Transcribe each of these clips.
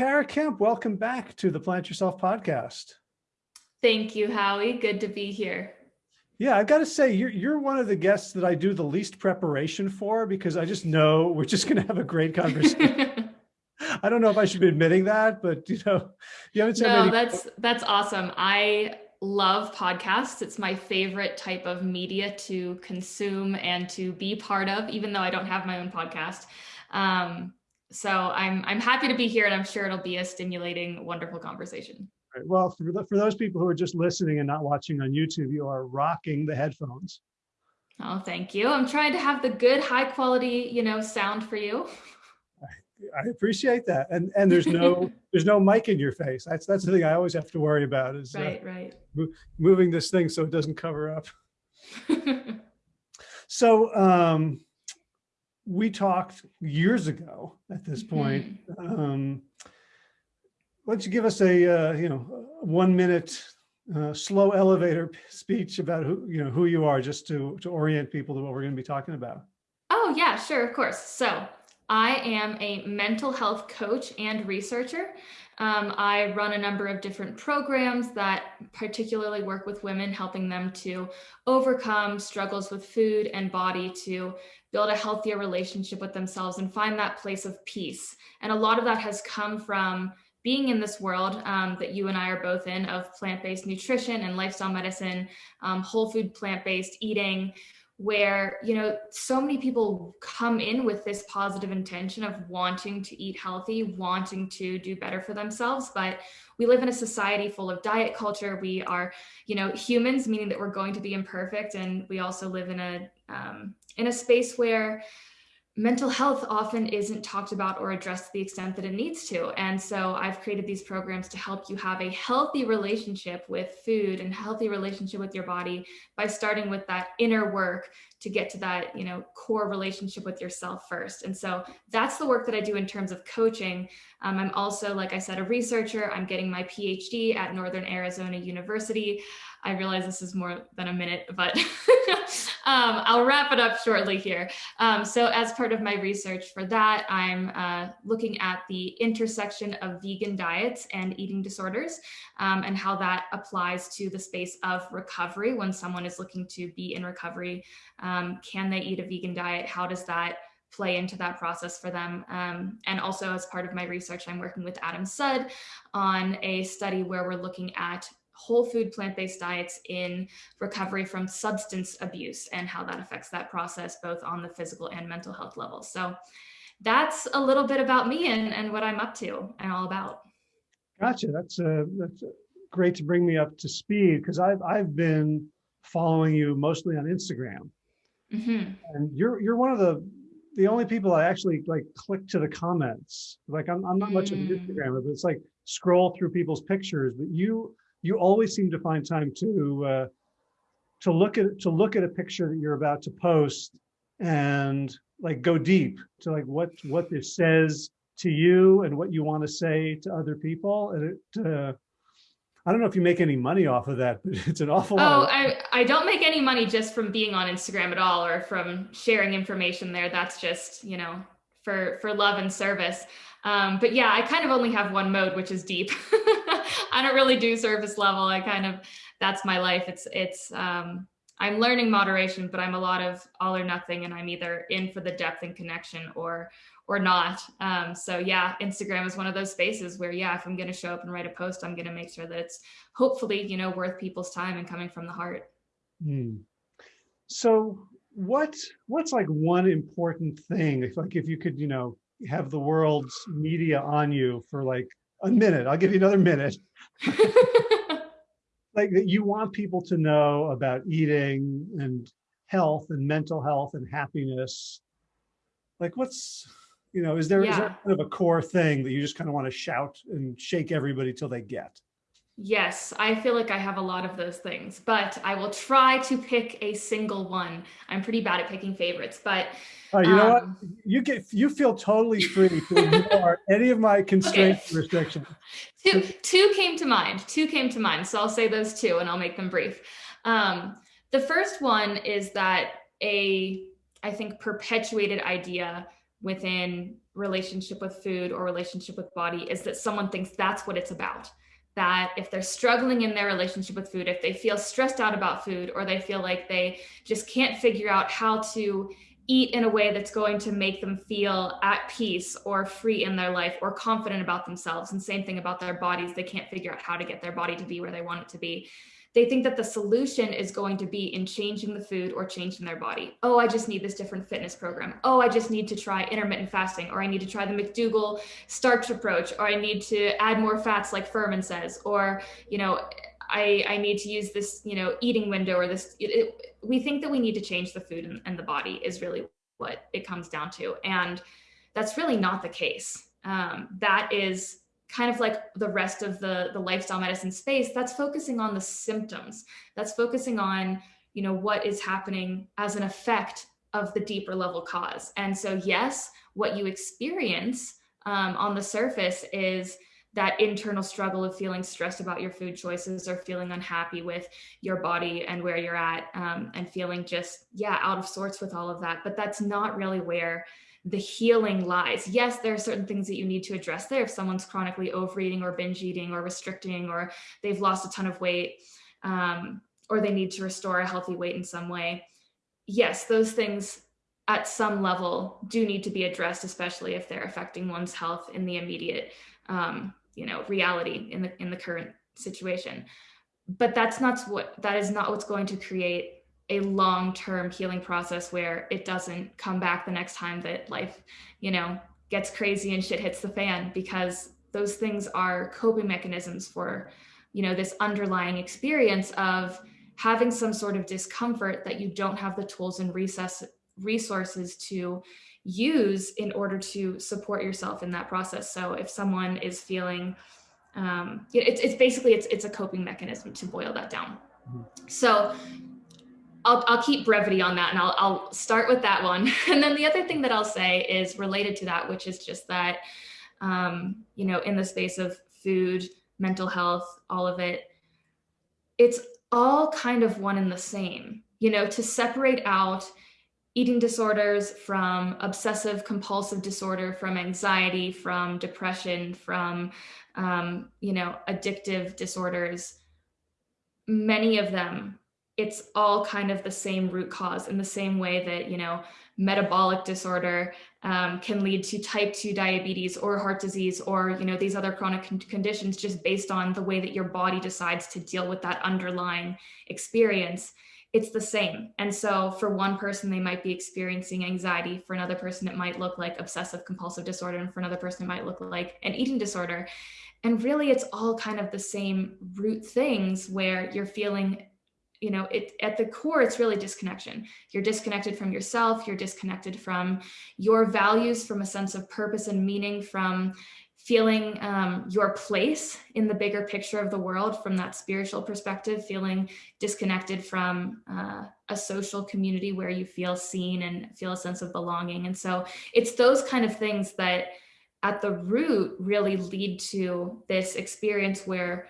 Tara Kemp, welcome back to the Plant Yourself podcast. Thank you, Howie. Good to be here. Yeah, I've got to say, you're, you're one of the guests that I do the least preparation for because I just know we're just going to have a great conversation. I don't know if I should be admitting that, but you know, you haven't said No, that's, that's awesome. I love podcasts. It's my favorite type of media to consume and to be part of, even though I don't have my own podcast. Um, so I'm, I'm happy to be here and I'm sure it'll be a stimulating, wonderful conversation. Right. Well, for, the, for those people who are just listening and not watching on YouTube, you are rocking the headphones. Oh, thank you. I'm trying to have the good, high quality, you know, sound for you. I appreciate that. And and there's no there's no mic in your face. That's that's the thing I always have to worry about is right, uh, right. moving this thing so it doesn't cover up. so um, we talked years ago at this point. Mm -hmm. um, why don't you give us a uh, you know one minute uh, slow elevator speech about who you know who you are just to to orient people to what we're going to be talking about. Oh yeah, sure, of course. So I am a mental health coach and researcher. Um, I run a number of different programs that particularly work with women, helping them to overcome struggles with food and body to build a healthier relationship with themselves and find that place of peace. And a lot of that has come from being in this world um, that you and I are both in of plant-based nutrition and lifestyle medicine, um, whole food plant-based eating, where you know so many people come in with this positive intention of wanting to eat healthy wanting to do better for themselves but we live in a society full of diet culture. We are you know humans meaning that we're going to be imperfect and we also live in a um, in a space where mental health often isn't talked about or addressed to the extent that it needs to. And so I've created these programs to help you have a healthy relationship with food and healthy relationship with your body by starting with that inner work to get to that, you know, core relationship with yourself first. And so that's the work that I do in terms of coaching. Um, I'm also, like I said, a researcher. I'm getting my PhD at Northern Arizona University. I realize this is more than a minute, but um, I'll wrap it up shortly here. Um, so as part of my research for that, I'm uh, looking at the intersection of vegan diets and eating disorders um, and how that applies to the space of recovery when someone is looking to be in recovery. Um, can they eat a vegan diet? How does that play into that process for them. Um, and also as part of my research, I'm working with Adam Sud on a study where we're looking at whole food plant-based diets in recovery from substance abuse and how that affects that process both on the physical and mental health level. So that's a little bit about me and, and what I'm up to and all about. Gotcha. That's uh, that's great to bring me up to speed because I've I've been following you mostly on Instagram, mm -hmm. and you're you're one of the the only people I actually like click to the comments. Like I'm I'm not much mm. of an mm. Instagrammer, but it's like scroll through people's pictures. But you you always seem to find time to uh, to look at to look at a picture that you're about to post and like go deep to like what what this says to you and what you want to say to other people and it uh, I don't know if you make any money off of that, but it's an awful oh, lot. Oh, I, I don't make any money just from being on Instagram at all or from sharing information there. That's just, you know, for, for love and service. Um, but yeah, I kind of only have one mode, which is deep. I don't really do service level. I kind of, that's my life. It's, it's, um, I'm learning moderation, but I'm a lot of all or nothing and I'm either in for the depth and connection or, or not. Um, so yeah, Instagram is one of those spaces where, yeah, if I'm going to show up and write a post, I'm going to make sure that it's hopefully, you know, worth people's time and coming from the heart. Hmm. So what, what's like one important thing, if like, if you could, you know, have the world's media on you for like a minute. I'll give you another minute. like that you want people to know about eating and health and mental health and happiness. Like what's, you know, is there, yeah. is there kind of a core thing that you just kind of want to shout and shake everybody till they get? Yes, I feel like I have a lot of those things, but I will try to pick a single one. I'm pretty bad at picking favorites, but Oh, you know what? Um, you get you feel totally free to ignore any of my constraints okay. restrictions. Two two came to mind. Two came to mind. So I'll say those two and I'll make them brief. Um, the first one is that a I think perpetuated idea within relationship with food or relationship with body is that someone thinks that's what it's about that if they're struggling in their relationship with food, if they feel stressed out about food, or they feel like they just can't figure out how to eat in a way that's going to make them feel at peace or free in their life or confident about themselves, and same thing about their bodies, they can't figure out how to get their body to be where they want it to be they think that the solution is going to be in changing the food or changing their body. Oh, I just need this different fitness program. Oh, I just need to try intermittent fasting, or I need to try the McDougall starch approach, or I need to add more fats like Fuhrman says, or, you know, I, I need to use this, you know, eating window or this. It, it, we think that we need to change the food and, and the body is really what it comes down to. And that's really not the case. Um, that is kind of like the rest of the the lifestyle medicine space that's focusing on the symptoms. That's focusing on you know what is happening as an effect of the deeper level cause. And so yes what you experience um, on the surface is that internal struggle of feeling stressed about your food choices or feeling unhappy with your body and where you're at um, and feeling just yeah out of sorts with all of that. But that's not really where the healing lies. Yes, there are certain things that you need to address there. If someone's chronically overeating or binge eating or restricting, or they've lost a ton of weight, um, or they need to restore a healthy weight in some way. Yes, those things at some level do need to be addressed, especially if they're affecting one's health in the immediate, um, you know, reality in the in the current situation. But that's not what that is not what's going to create a long-term healing process where it doesn't come back the next time that life, you know, gets crazy and shit hits the fan because those things are coping mechanisms for, you know, this underlying experience of having some sort of discomfort that you don't have the tools and recess resources to use in order to support yourself in that process. So if someone is feeling um, it's, it's basically it's it's a coping mechanism to boil that down. Mm-hmm. So I'll, I'll keep brevity on that and I'll, I'll start with that one. And then the other thing that I'll say is related to that, which is just that, um, you know, in the space of food, mental health, all of it, it's all kind of one and the same, you know, to separate out eating disorders from obsessive compulsive disorder, from anxiety, from depression, from, um, you know, addictive disorders. Many of them it's all kind of the same root cause in the same way that, you know, metabolic disorder um, can lead to type 2 diabetes or heart disease or, you know, these other chronic con conditions just based on the way that your body decides to deal with that underlying experience it's the same. And so for one person, they might be experiencing anxiety. For another person, it might look like obsessive compulsive disorder. And for another person, it might look like an eating disorder. And really, it's all kind of the same root things where you're feeling you know it at the core it's really disconnection. You're disconnected from yourself you're disconnected from your values from a sense of purpose and meaning from feeling um, your place in the bigger picture of the world from that spiritual perspective feeling disconnected from uh, a social community where you feel seen and feel a sense of belonging. And so it's those kind of things that at the root really lead to this experience where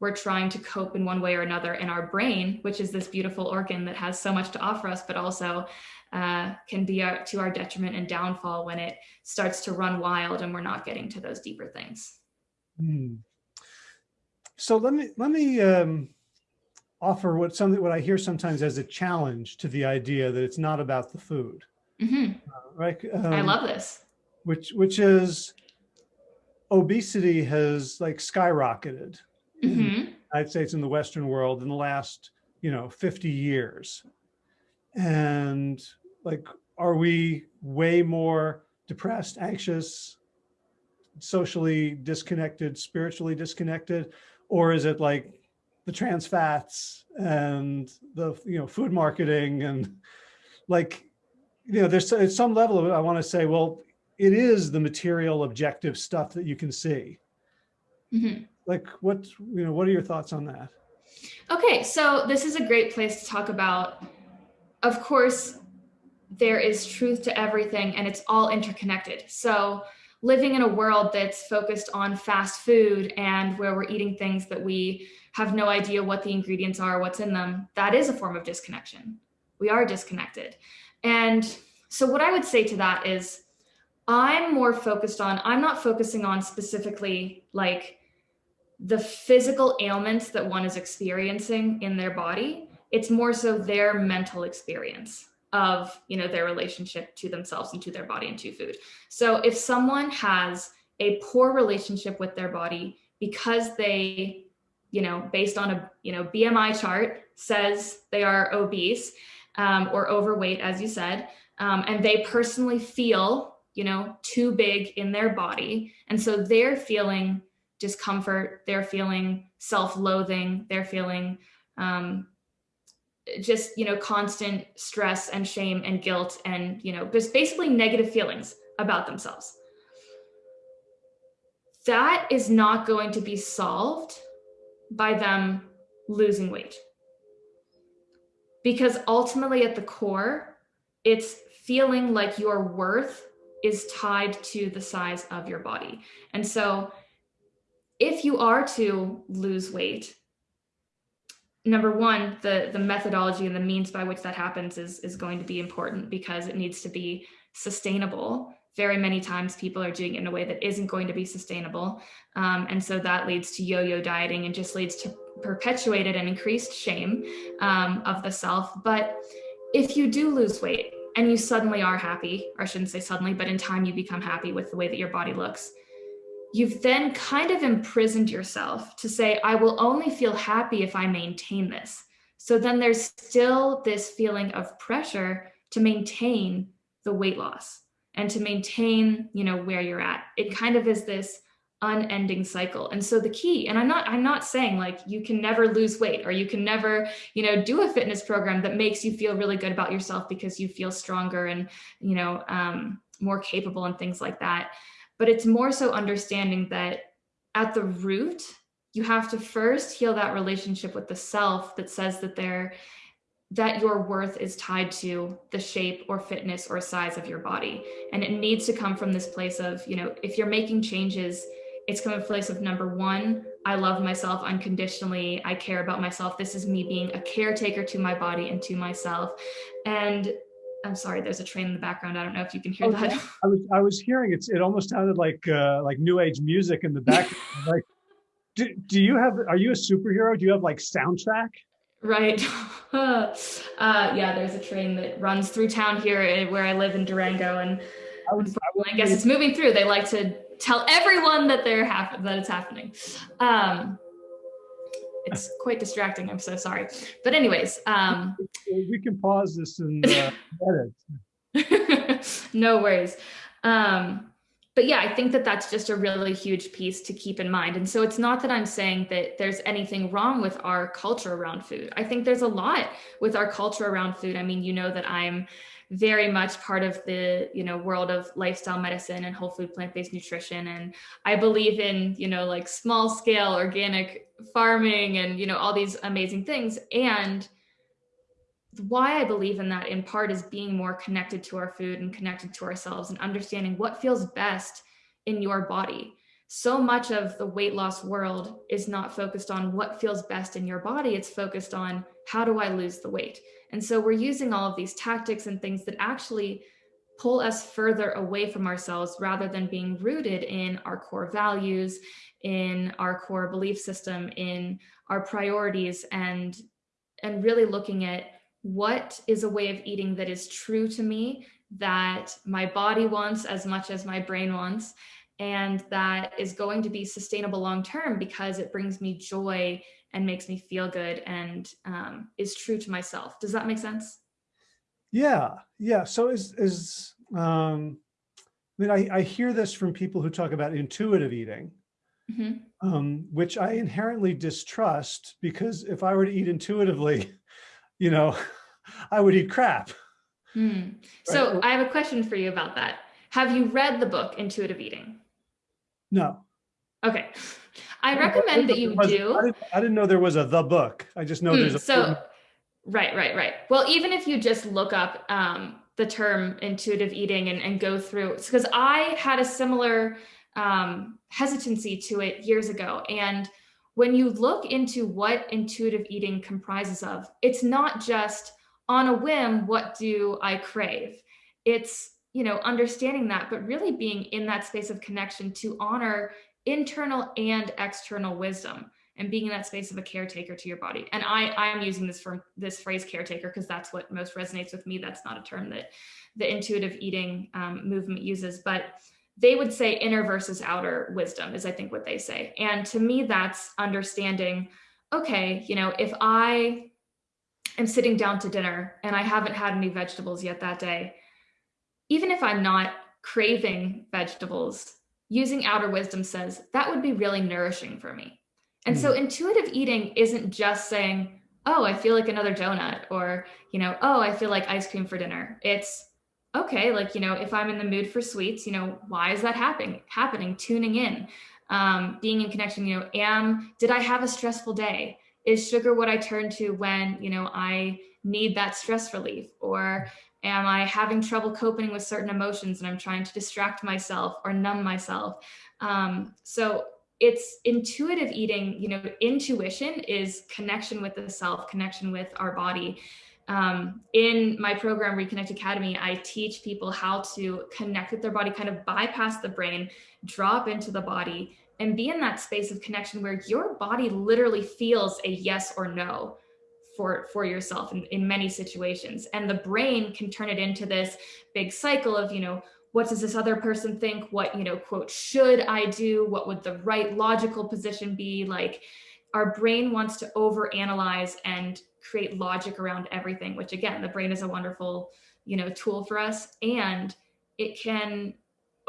we're trying to cope in one way or another in our brain, which is this beautiful organ that has so much to offer us, but also uh, can be our, to our detriment and downfall when it starts to run wild and we're not getting to those deeper things. Hmm. So let me let me um, offer what something what I hear sometimes as a challenge to the idea that it's not about the food. Mm -hmm. uh, right? Um, I love this. Which which is obesity has like skyrocketed mm -hmm. in the United States in the Western world in the last, you know, 50 years. And like, are we way more depressed, anxious, socially disconnected, spiritually disconnected? Or is it like the trans fats and the, you know, food marketing and like, you know, there's at some level of it, I want to say, well, it is the material objective stuff that you can see. Mm -hmm like what, you know, what are your thoughts on that? Okay, so this is a great place to talk about, of course, there is truth to everything and it's all interconnected. So living in a world that's focused on fast food and where we're eating things that we have no idea what the ingredients are, what's in them, that is a form of disconnection. We are disconnected. And so what I would say to that is I'm more focused on, I'm not focusing on specifically like the physical ailments that one is experiencing in their body. It's more so their mental experience of, you know, their relationship to themselves and to their body and to food. So if someone has a poor relationship with their body because they, you know, based on a, you know, BMI chart says they are obese um, or overweight, as you said, um, and they personally feel you know, too big in their body. And so they're feeling discomfort, they're feeling self-loathing, they're feeling um, just, you know, constant stress and shame and guilt and, you know, just basically negative feelings about themselves. That is not going to be solved by them losing weight. Because ultimately at the core, it's feeling like your worth is tied to the size of your body. And so if you are to lose weight, number one, the, the methodology and the means by which that happens is, is going to be important because it needs to be sustainable. Very many times people are doing it in a way that isn't going to be sustainable. Um, and so that leads to yo-yo dieting and just leads to perpetuated and increased shame um, of the self. But if you do lose weight, and you suddenly are happy, or I shouldn't say suddenly, but in time you become happy with the way that your body looks, you've then kind of imprisoned yourself to say, I will only feel happy if I maintain this. So then there's still this feeling of pressure to maintain the weight loss and to maintain, you know, where you're at. It kind of is this unending cycle. And so the key, and I'm not, I'm not saying like you can never lose weight or you can never, you know, do a fitness program that makes you feel really good about yourself because you feel stronger and, you know, um, more capable and things like that. But it's more so understanding that at the root, you have to first heal that relationship with the self that says that there that your worth is tied to the shape or fitness or size of your body. And it needs to come from this place of, you know, if you're making changes it's coming from a place of number one, I love myself unconditionally. I care about myself. This is me being a caretaker to my body and to myself. And I'm sorry, there's a train in the background. I don't know if you can hear oh, that. I was I was hearing it's it almost sounded like uh, like new age music in the background. like, do, do you have are you a superhero? Do you have like soundtrack? Right. uh, yeah, there's a train that runs through town here eh, where I live in Durango, and I, I, I guess it's moving through. They like to tell everyone that they're happen that it's happening. Um, it's quite distracting. I'm so sorry. But anyways, um, we can pause this and uh, edit. no worries. Um, but yeah, I think that that's just a really huge piece to keep in mind. And so it's not that I'm saying that there's anything wrong with our culture around food. I think there's a lot with our culture around food. I mean, you know that I'm very much part of the you know world of lifestyle medicine and whole food plant-based nutrition. And i believe in you know like small scale organic farming and you know all these amazing things. And why i believe in that in part is being more connected to our food and connected to ourselves and understanding what feels best in your body. So much of the weight loss world is not focused on what feels best in your body. It's focused on how do i lose the weight and so we're using all of these tactics and things that actually pull us further away from ourselves rather than being rooted in our core values, in our core belief system, in our priorities, and, and really looking at what is a way of eating that is true to me, that my body wants as much as my brain wants, and that is going to be sustainable long term because it brings me joy and makes me feel good and um, is true to myself. Does that make sense? Yeah, yeah. So is is um, I mean, I, I hear this from people who talk about intuitive eating, mm -hmm. um, which I inherently distrust because if I were to eat intuitively, you know, I would eat crap. So right? I have a question for you about that. Have you read the book Intuitive Eating? No. Okay. I recommend that you was, do. I didn't, I didn't, know there was a the book. I just know mm, there's a so right, right, right. Well, even if you just look up um, the term intuitive eating and, and go through, because I had a similar um, hesitancy to it years ago. And when you look into what intuitive eating comprises of, it's not just on a whim, what do I crave? It's you know, understanding that, but really being in that space of connection to honor internal and external wisdom and being in that space of a caretaker to your body. And I, I'm using this from this phrase caretaker because that's what most resonates with me. That's not a term that the intuitive eating um, movement uses, but they would say inner versus outer wisdom is I think what they say. And to me, that's understanding, okay, you know, if I am sitting down to dinner and I haven't had any vegetables yet that day, even if I'm not craving vegetables, using outer wisdom says that would be really nourishing for me. And mm. so hmm. intuitive eating isn't just saying, oh, I feel like another donut or, you know, oh, I feel like ice cream for dinner. It's okay, like, you know, if I'm in the mood for sweets, you know, why is that happening? Happening, tuning in, um, being in connection, you know, am, did I have a stressful day? Is sugar what I turn to when, you know, I need that stress relief? Or am I having trouble coping with certain emotions and I'm trying to distract myself or numb myself? Um, so it's intuitive eating, you know, intuition is connection with the self, connection with our body. Um, in my program, Reconnect Academy, I teach people how to connect with their body, kind of bypass the brain, drop into the body, and be in that space of connection where your body literally feels a yes or no for, for yourself in, in many situations. And the brain can turn it into this big cycle of, you know, what does this other person think? What, you know, quote, should I do? What would the right logical position be? Like our brain wants to overanalyze and create logic around everything, which again, the brain is a wonderful, you know, tool for us. And it can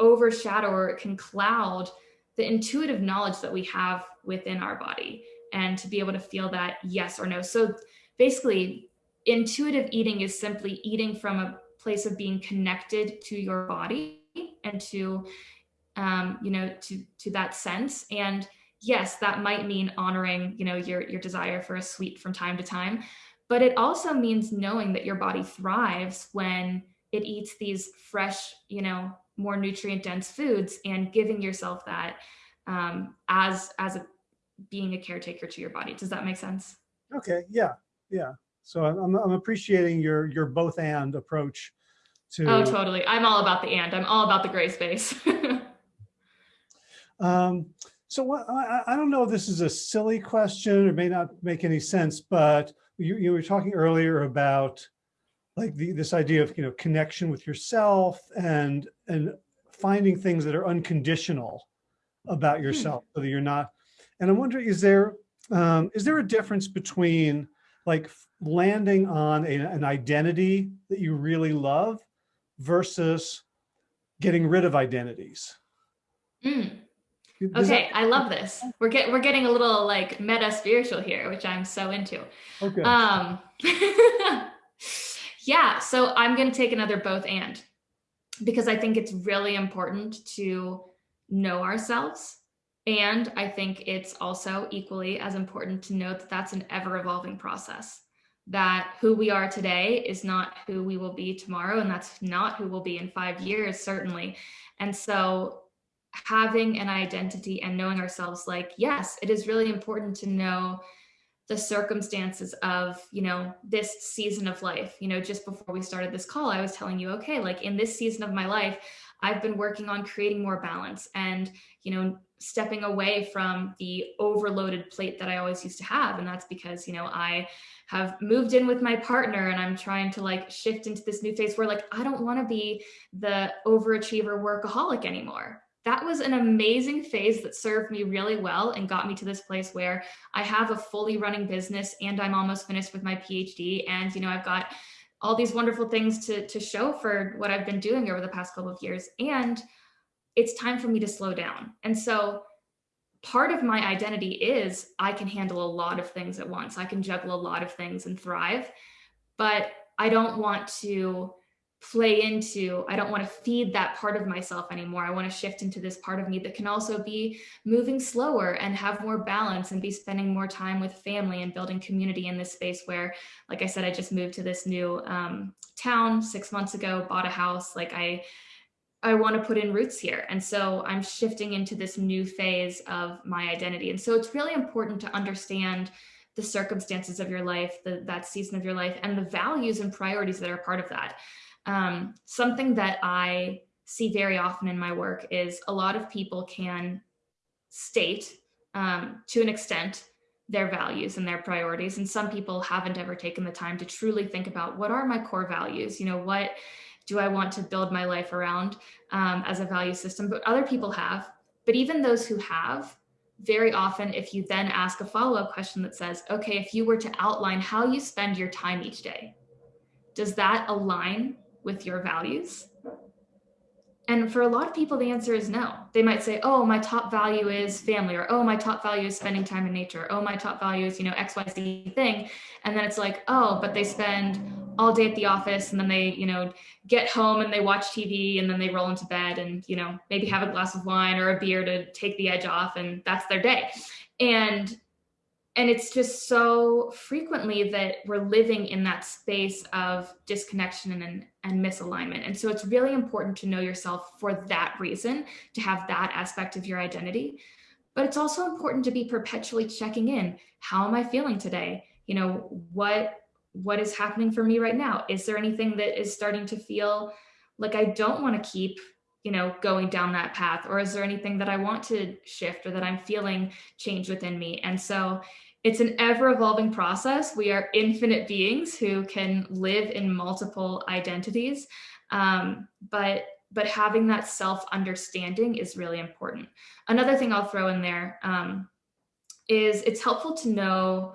overshadow or it can cloud the intuitive knowledge that we have within our body and to be able to feel that yes or no. So basically, intuitive eating is simply eating from a place of being connected to your body and to um, you know to to that sense. And yes that might mean honoring you know your your desire for a sweet from time to time but it also means knowing that your body thrives when it eats these fresh you know more nutrient dense foods and giving yourself that um, as as a being a caretaker to your body. Does that make sense? Okay yeah yeah so I'm, I'm appreciating your your both and approach to. Oh, totally. I'm all about the and. I'm all about the gray space. um, so what, I, I don't know if this is a silly question or may not make any sense, but you, you were talking earlier about like the, this idea of, you know, connection with yourself and, and finding things that are unconditional about hmm. yourself hmm. so that you're not, and I'm wondering, is there, um, is there a difference between like landing on a, an identity that you really love versus getting rid of identities. Mm. Okay, I love this. We're get we're getting a little like meta spiritual here, which I'm so into. Okay. Um yeah, so I'm gonna take another both and because I think it's really important to know ourselves. And I think it's also equally as important to note that that's an ever evolving process that who we are today is not who we will be tomorrow and that's not who we'll be in five years certainly. And so having an identity and knowing ourselves like yes it is really important to know the circumstances of you know this season of life. You know just before we started this call i was telling you okay like in this season of my life i've been working on creating more balance and you know stepping away from the overloaded plate that i always used to have and that's because you know i have moved in with my partner and I'm trying to like shift into this new phase where like I don't want to be the overachiever workaholic anymore. That was an amazing phase that served me really well and got me to this place where I have a fully running business and I'm almost finished with my PhD and you know I've got all these wonderful things to to show for what I've been doing over the past couple of years and it's time for me to slow down. And so part of my identity is I can handle a lot of things at once. I can juggle a lot of things and thrive, but I don't want to play into, I don't want to feed that part of myself anymore. I want to shift into this part of me that can also be moving slower and have more balance and be spending more time with family and building community in this space where, like I said, I just moved to this new um, town six months ago, bought a house. Like I, I want to put in roots here. And so I'm shifting into this new phase of my identity. And so it's really important to understand the circumstances of your life, the, that season of your life, and the values and priorities that are part of that. Um, something that I see very often in my work is a lot of people can state um, to an extent their values and their priorities. And some people haven't ever taken the time to truly think about what are my core values? You know, what do I want to build my life around um, as a value system? But other people have. But even those who have, very often, if you then ask a follow up question that says, okay, if you were to outline how you spend your time each day, does that align with your values? And for a lot of people, the answer is no. They might say, oh, my top value is family, or oh, my top value is spending time in nature, oh, my top value is, you know, XYZ thing. And then it's like, oh, but they spend all day at the office and then they, you know, get home and they watch TV and then they roll into bed and, you know, maybe have a glass of wine or a beer to take the edge off and that's their day. And and it's just so frequently that we're living in that space of disconnection and, and misalignment. And so it's really important to know yourself for that reason, to have that aspect of your identity. But it's also important to be perpetually checking in. How am I feeling today? You know, what what is happening for me right now? Is there anything that is starting to feel like I don't want to keep you know going down that path or is there anything that i want to shift or that i'm feeling change within me and so it's an ever evolving process. We are infinite beings who can live in multiple identities. Um, but but having that self understanding is really important. Another thing i'll throw in there um, is it's helpful to know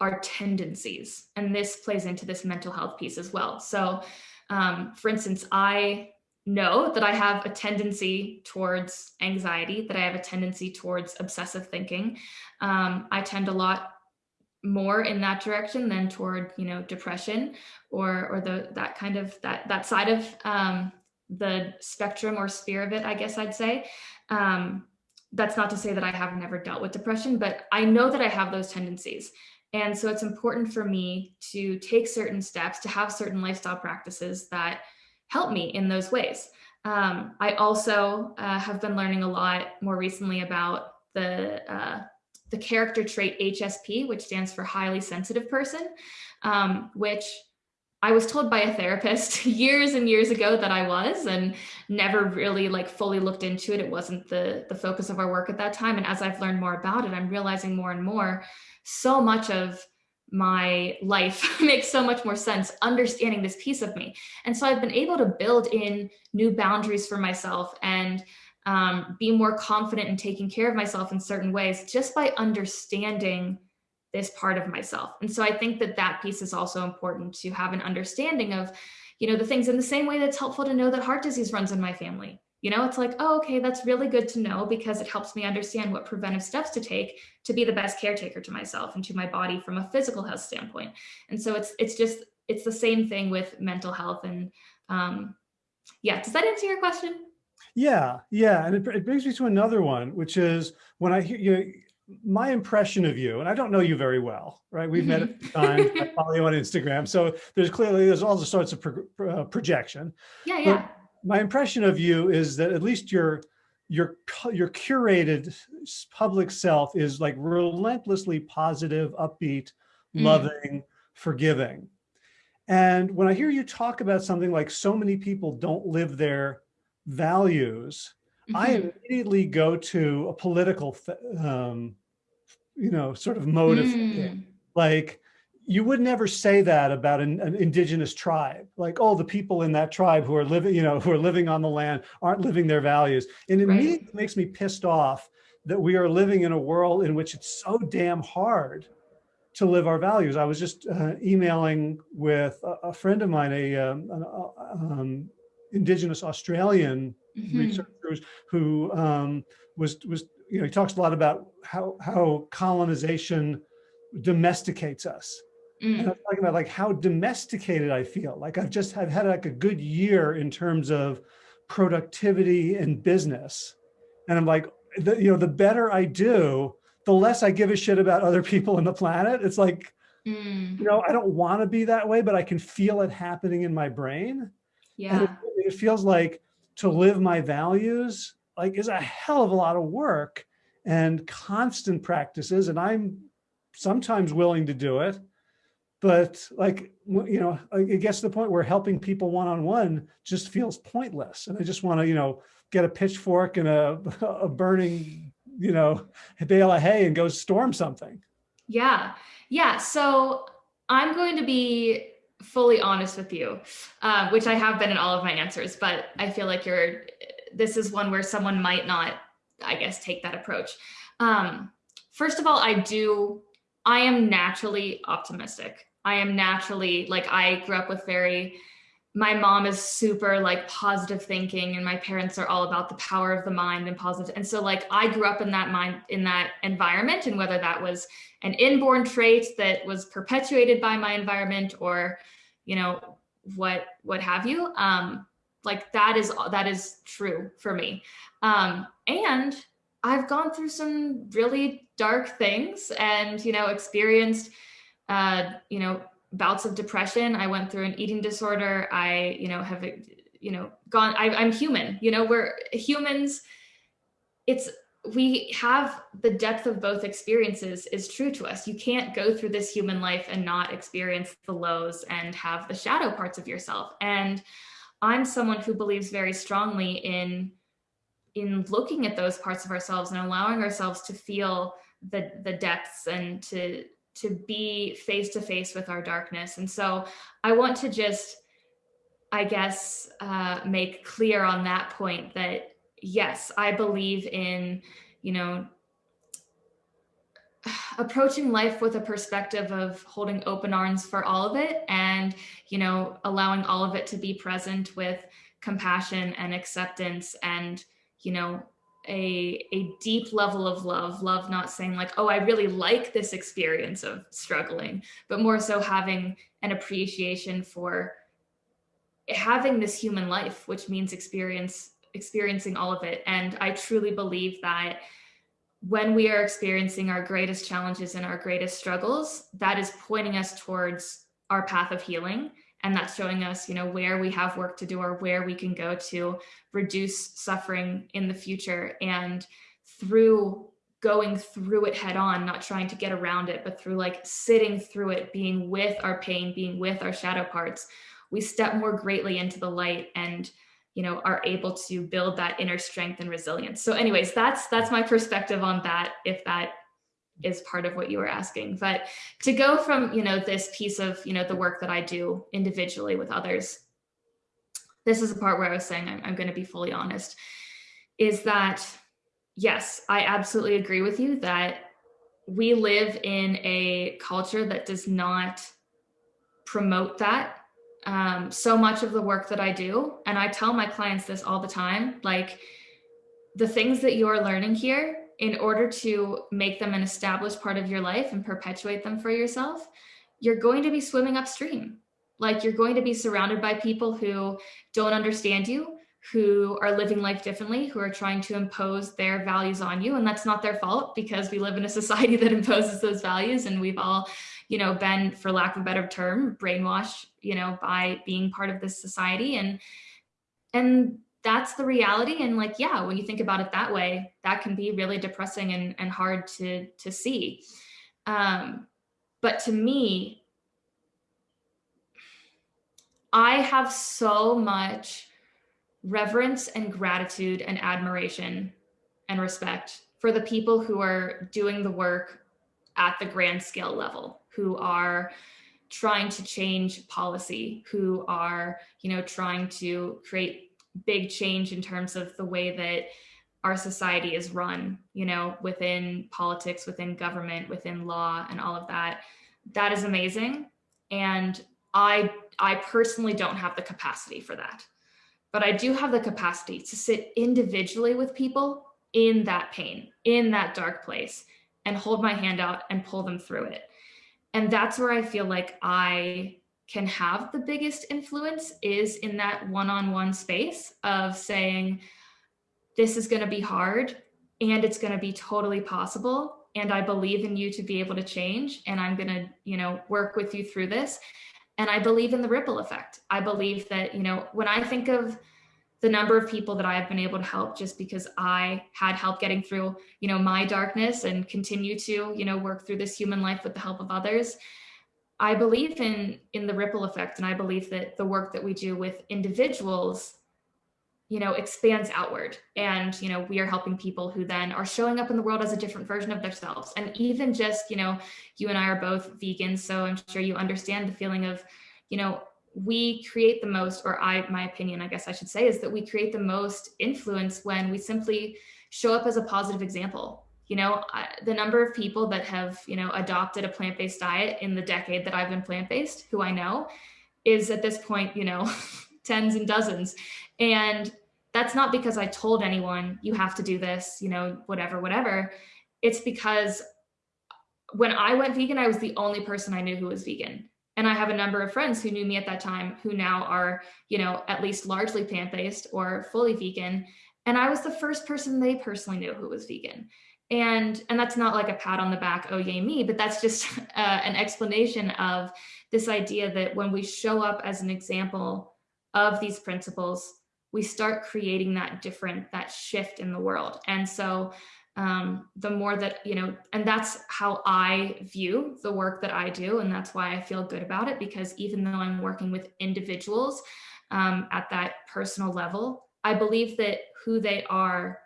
our tendencies and this plays into this mental health piece as well. So um, for instance i know that I have a tendency towards anxiety, that I have a tendency towards obsessive thinking. Um, I tend a lot more in that direction than toward, you know, depression or or the that kind of that that side of um, the spectrum or sphere of it, I guess I'd say. Um, that's not to say that I have never dealt with depression, but I know that I have those tendencies. And so it's important for me to take certain steps, to have certain lifestyle practices that help me in those ways. Um, I also uh, have been learning a lot more recently about the uh, the character trait HSP, which stands for highly sensitive person, um, which I was told by a therapist years and years ago that I was, and never really like fully looked into it. It wasn't the the focus of our work at that time. And as I've learned more about it, I'm realizing more and more so much of my life makes so much more sense understanding this piece of me. And so I've been able to build in new boundaries for myself and um, be more confident in taking care of myself in certain ways just by understanding this part of myself. And so I think that that piece is also important to have an understanding of, you know, the things in the same way that's helpful to know that heart disease runs in my family. You know, it's like, oh, okay, that's really good to know because it helps me understand what preventive steps to take to be the best caretaker to myself and to my body from a physical health standpoint. And so it's it's just it's the same thing with mental health. And um, yeah, does that answer your question? Yeah, yeah, and it, it brings me to another one, which is when I hear you. My impression of you, and I don't know you very well, right? We've met a few times. I follow you on Instagram, so there's clearly there's all the sorts of pro, uh, projection. Yeah, yeah. But my impression of you is that at least your your your curated public self is like relentlessly positive, upbeat, mm. loving, forgiving. And when I hear you talk about something like so many people don't live their values, mm -hmm. I mm-hmm. immediately go to a political, um, you know, sort of motive, mm. like you would never say that about an, an, indigenous tribe, like, oh, the people in that tribe who are living, you know, who are living on the land aren't living their values. And it right. immediately makes me pissed off that we are living in a world in which it's so damn hard to live our values. I was just uh, emailing with a, a, friend of mine, a um, an, uh, um, indigenous Australian mm -hmm. researcher who um, was was you know he talks a lot about how how colonization domesticates us Mm. And I'm talking about like how domesticated I feel. Like I've just I've had like a good year in terms of productivity and business. And I'm like, the, you know, the better I do, the less I give a shit about other people on the planet. It's like, mm. you know, I don't want to be that way, but I can feel it happening in my brain. Yeah. It, it feels like to live my values like is a hell of a lot of work and constant practices. And I'm sometimes willing to do it but like, you know, it gets to the point where helping people one-on-one -on -one just feels pointless. And I just want to, you know, get a pitchfork and a, a burning, you know, bale of hay and go storm something. Yeah. Yeah. So I'm going to be fully honest with you, uh, which I have been in all of my answers, but I feel like you're, this is one where someone might not, I guess, take that approach. Um, first of all, I do, I am naturally optimistic. I am naturally, like I grew up with very, my mom is super like positive thinking and my parents are all about the power of the mind and positive. And so like I grew up in that mind, in that environment and whether that was an inborn trait that was perpetuated by my environment or, you know, what, what have you, um, like that is, that is true for me. Um, and I've gone through some really dark things and, you know, experienced, uh, you know, bouts of depression. I went through an eating disorder. I, you know, have, you know, gone, I, I'm human, you know, we're humans. It's, we have the depth of both experiences is true to us. You can't go through this human life and not experience the lows and have the shadow parts of yourself. And I'm someone who believes very strongly in, in looking at those parts of ourselves and allowing ourselves to feel the, the depths and to, to be face to face with our darkness. And so I want to just, I guess, uh, make clear on that point that yes, I believe in, you know, approaching life with a perspective of holding open arms for all of it and, you know, allowing all of it to be present with compassion and acceptance and, you know, a, a deep level of love, love not saying like, oh, I really like this experience of struggling, but more so having an appreciation for having this human life, which means experience experiencing all of it. And I truly believe that when we are experiencing our greatest challenges and our greatest struggles, that is pointing us towards our path of healing and that's showing us you know where we have work to do or where we can go to reduce suffering in the future. And through going through it head on not trying to get around it but through like sitting through it being with our pain being with our shadow parts we step more greatly into the light and you know are able to build that inner strength and resilience. So anyways that's that's my perspective on that if that is part of what you were asking. But to go from, you know, this piece of, you know, the work that I do individually with others, this is the part where I was saying I'm, I'm going to be fully honest, is that, yes, I absolutely agree with you that we live in a culture that does not promote that. Um, so much of the work that I do, and I tell my clients this all the time, like the things that you are learning here in order to make them an established part of your life and perpetuate them for yourself, you're going to be swimming upstream. Like you're going to be surrounded by people who don't understand you, who are living life differently, who are trying to impose their values on you. And that's not their fault because we live in a society that imposes those values and we've all, you know, been, for lack of a better term, brainwashed, you know, by being part of this society. And, and that's the reality. And like, yeah, when you think about it that way, that can be really depressing and, and hard to, to see. Um, but to me, I have so much reverence and gratitude and admiration and respect for the people who are doing the work at the grand scale level, who are trying to change policy, who are, you know, trying to create big change in terms of the way that our society is run, you know, within politics, within government, within law and all of that. That is amazing. And I, I personally don't have the capacity for that, but I do have the capacity to sit individually with people in that pain, in that dark place and hold my hand out and pull them through it. And that's where I feel like I can have the biggest influence is in that one-on-one -on -one space of saying, this is going to be hard and it's going to be totally possible. And I believe in you to be able to change. And I'm going to, you know, work with you through this. And I believe in the ripple effect. I believe that, you know, when I think of the number of people that I have been able to help just because I had help getting through, you know, my darkness and continue to, you know, work through this human life with the help of others, I believe in in the ripple effect and I believe that the work that we do with individuals you know expands outward. And you know we are helping people who then are showing up in the world as a different version of themselves. And even just you know you and I are both vegans so I'm sure you understand the feeling of you know we create the most or I my opinion I guess I should say is that we create the most influence when we simply show up as a positive example you know I, the number of people that have you know adopted a plant-based diet in the decade that i've been plant-based who i know is at this point you know tens and dozens. And that's not because i told anyone you have to do this you know whatever whatever. It's because when i went vegan i was the only person i knew who was vegan. And i have a number of friends who knew me at that time who now are you know at least largely plant-based or fully vegan. And i was the first person they personally knew who was vegan and and that's not like a pat on the back oh yay me but that's just uh, an explanation of this idea that when we show up as an example of these principles we start creating that different that shift in the world. And so um, the more that you know and that's how i view the work that i do and that's why i feel good about it because even though i'm working with individuals um, at that personal level i believe that who they are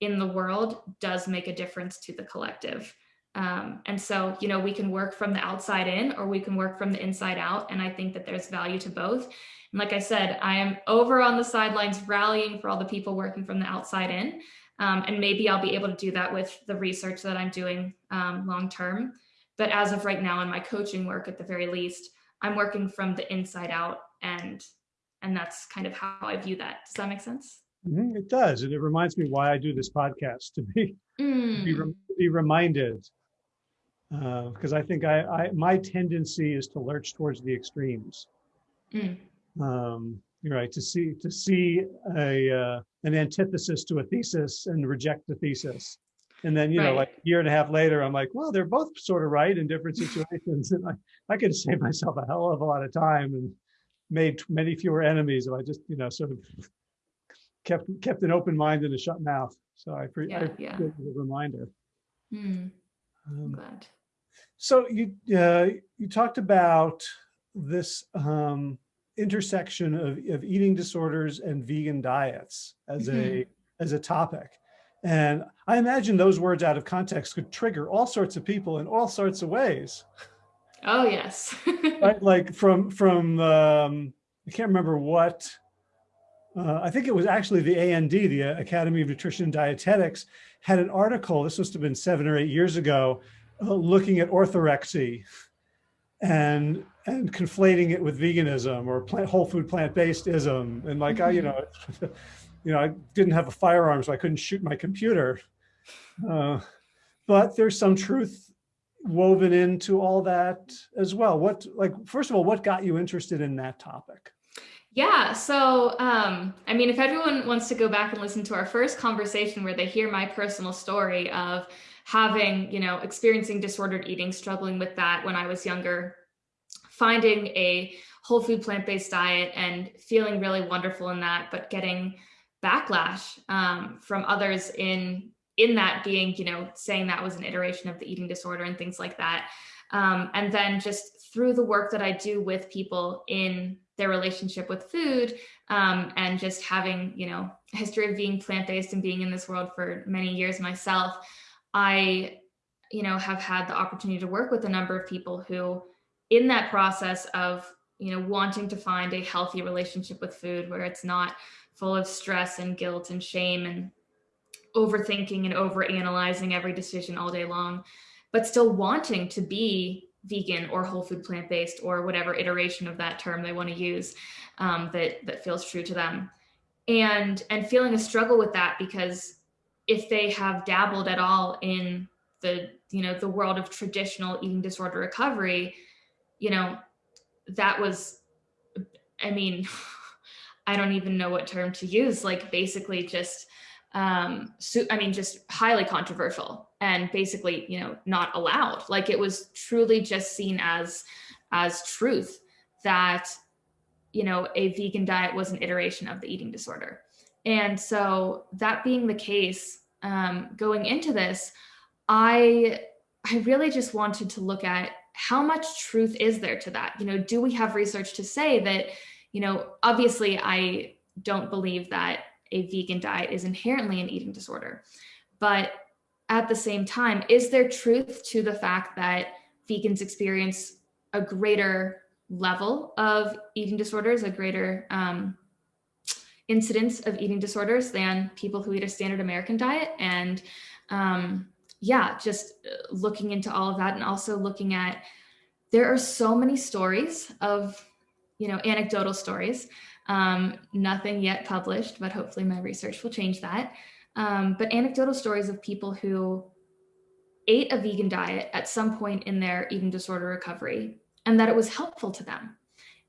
in the world does make a difference to the collective. Um, and so, you know, we can work from the outside in or we can work from the inside out. And I think that there's value to both. And like I said, I am over on the sidelines rallying for all the people working from the outside in. Um, and maybe I'll be able to do that with the research that I'm doing um, long term. But as of right now, in my coaching work, at the very least, I'm working from the inside out, and and that's kind of how I view that. Does that make sense? Mm, it does, and it reminds me why I do this podcast to be mm. be, mm. be, reminded. Because uh, I think I, I, my tendency is to lurch towards the extremes. Mm. Um, you're right to see to see a uh, an antithesis to a thesis and reject the thesis, and then you right. know like a year and a half later, I'm like, well, they're both sort of right in different situations, and I I could save myself a hell of a lot of time and made many fewer enemies if I just you know sort of kept kept an open mind and a shut mouth. So I, pre- yeah, I appreciate yeah. the reminder. Hmm. Um, glad. So you uh, you talked about this um, intersection of, of eating disorders and vegan diets as mm-hmm. a as a topic. And I imagine those words out of context could trigger all sorts of people in all sorts of ways. Oh yes. right? Like from from um, I can't remember what uh, I think it was actually the AND, the Academy of Nutrition and Dietetics, had an article, this must have been seven or eight years ago, uh, looking at orthorexy and and conflating it with veganism or plant, whole food plant-based ism. And like. I, you mm-hmm. know, you know, I didn't have a firearm, so I couldn't shoot my computer. Uh, but there's some truth woven into all that as well. What, like, first of all, what got you interested in that topic? Yeah, so um, I mean, if everyone wants to go back and listen to our first conversation where they hear my personal story of having, you know, experiencing disordered eating, struggling with that when I was younger, finding a whole food plant-based diet and feeling really wonderful in that, but getting backlash um, from others in in that being, you know, saying that was an iteration of the eating disorder and things like that. Um, and then just through the work that I do with people in their relationship with food um, and just having, you know, a history of being plant-based and being in this world for many years myself, I, you know, have had the opportunity to work with a number of people who in that process of, you know, wanting to find a healthy relationship with food where it's not full of stress and guilt and shame and overthinking and overanalyzing every decision all day long, but still wanting to be vegan or whole food plant-based or whatever iteration of that term they want to use um, that that feels true to them. And and feeling a struggle with that because if they have dabbled at all in the you know the world of traditional eating disorder recovery you know that was i mean i don't even know what term to use like basically just um so i mean just highly controversial and basically, you know, not allowed. Like it was truly just seen as as truth that you know a vegan diet was an iteration of the eating disorder. And so that being the case, um, going into this, I I really just wanted to look at how much truth is there to that? You know, do we have research to say that, you know, obviously I don't believe that a vegan diet is inherently an eating disorder. But at the same time, is there truth to the fact that vegans experience a greater level of eating disorders, a greater um, incidence of eating disorders than people who eat a standard American diet? And um, yeah, just uh, looking into all of that and also looking at there are so many stories of, you know, anecdotal stories um, nothing yet published, but hopefully my research will change that. Um, but anecdotal stories of people who ate a vegan diet at some point in their eating disorder recovery and that it was helpful to them.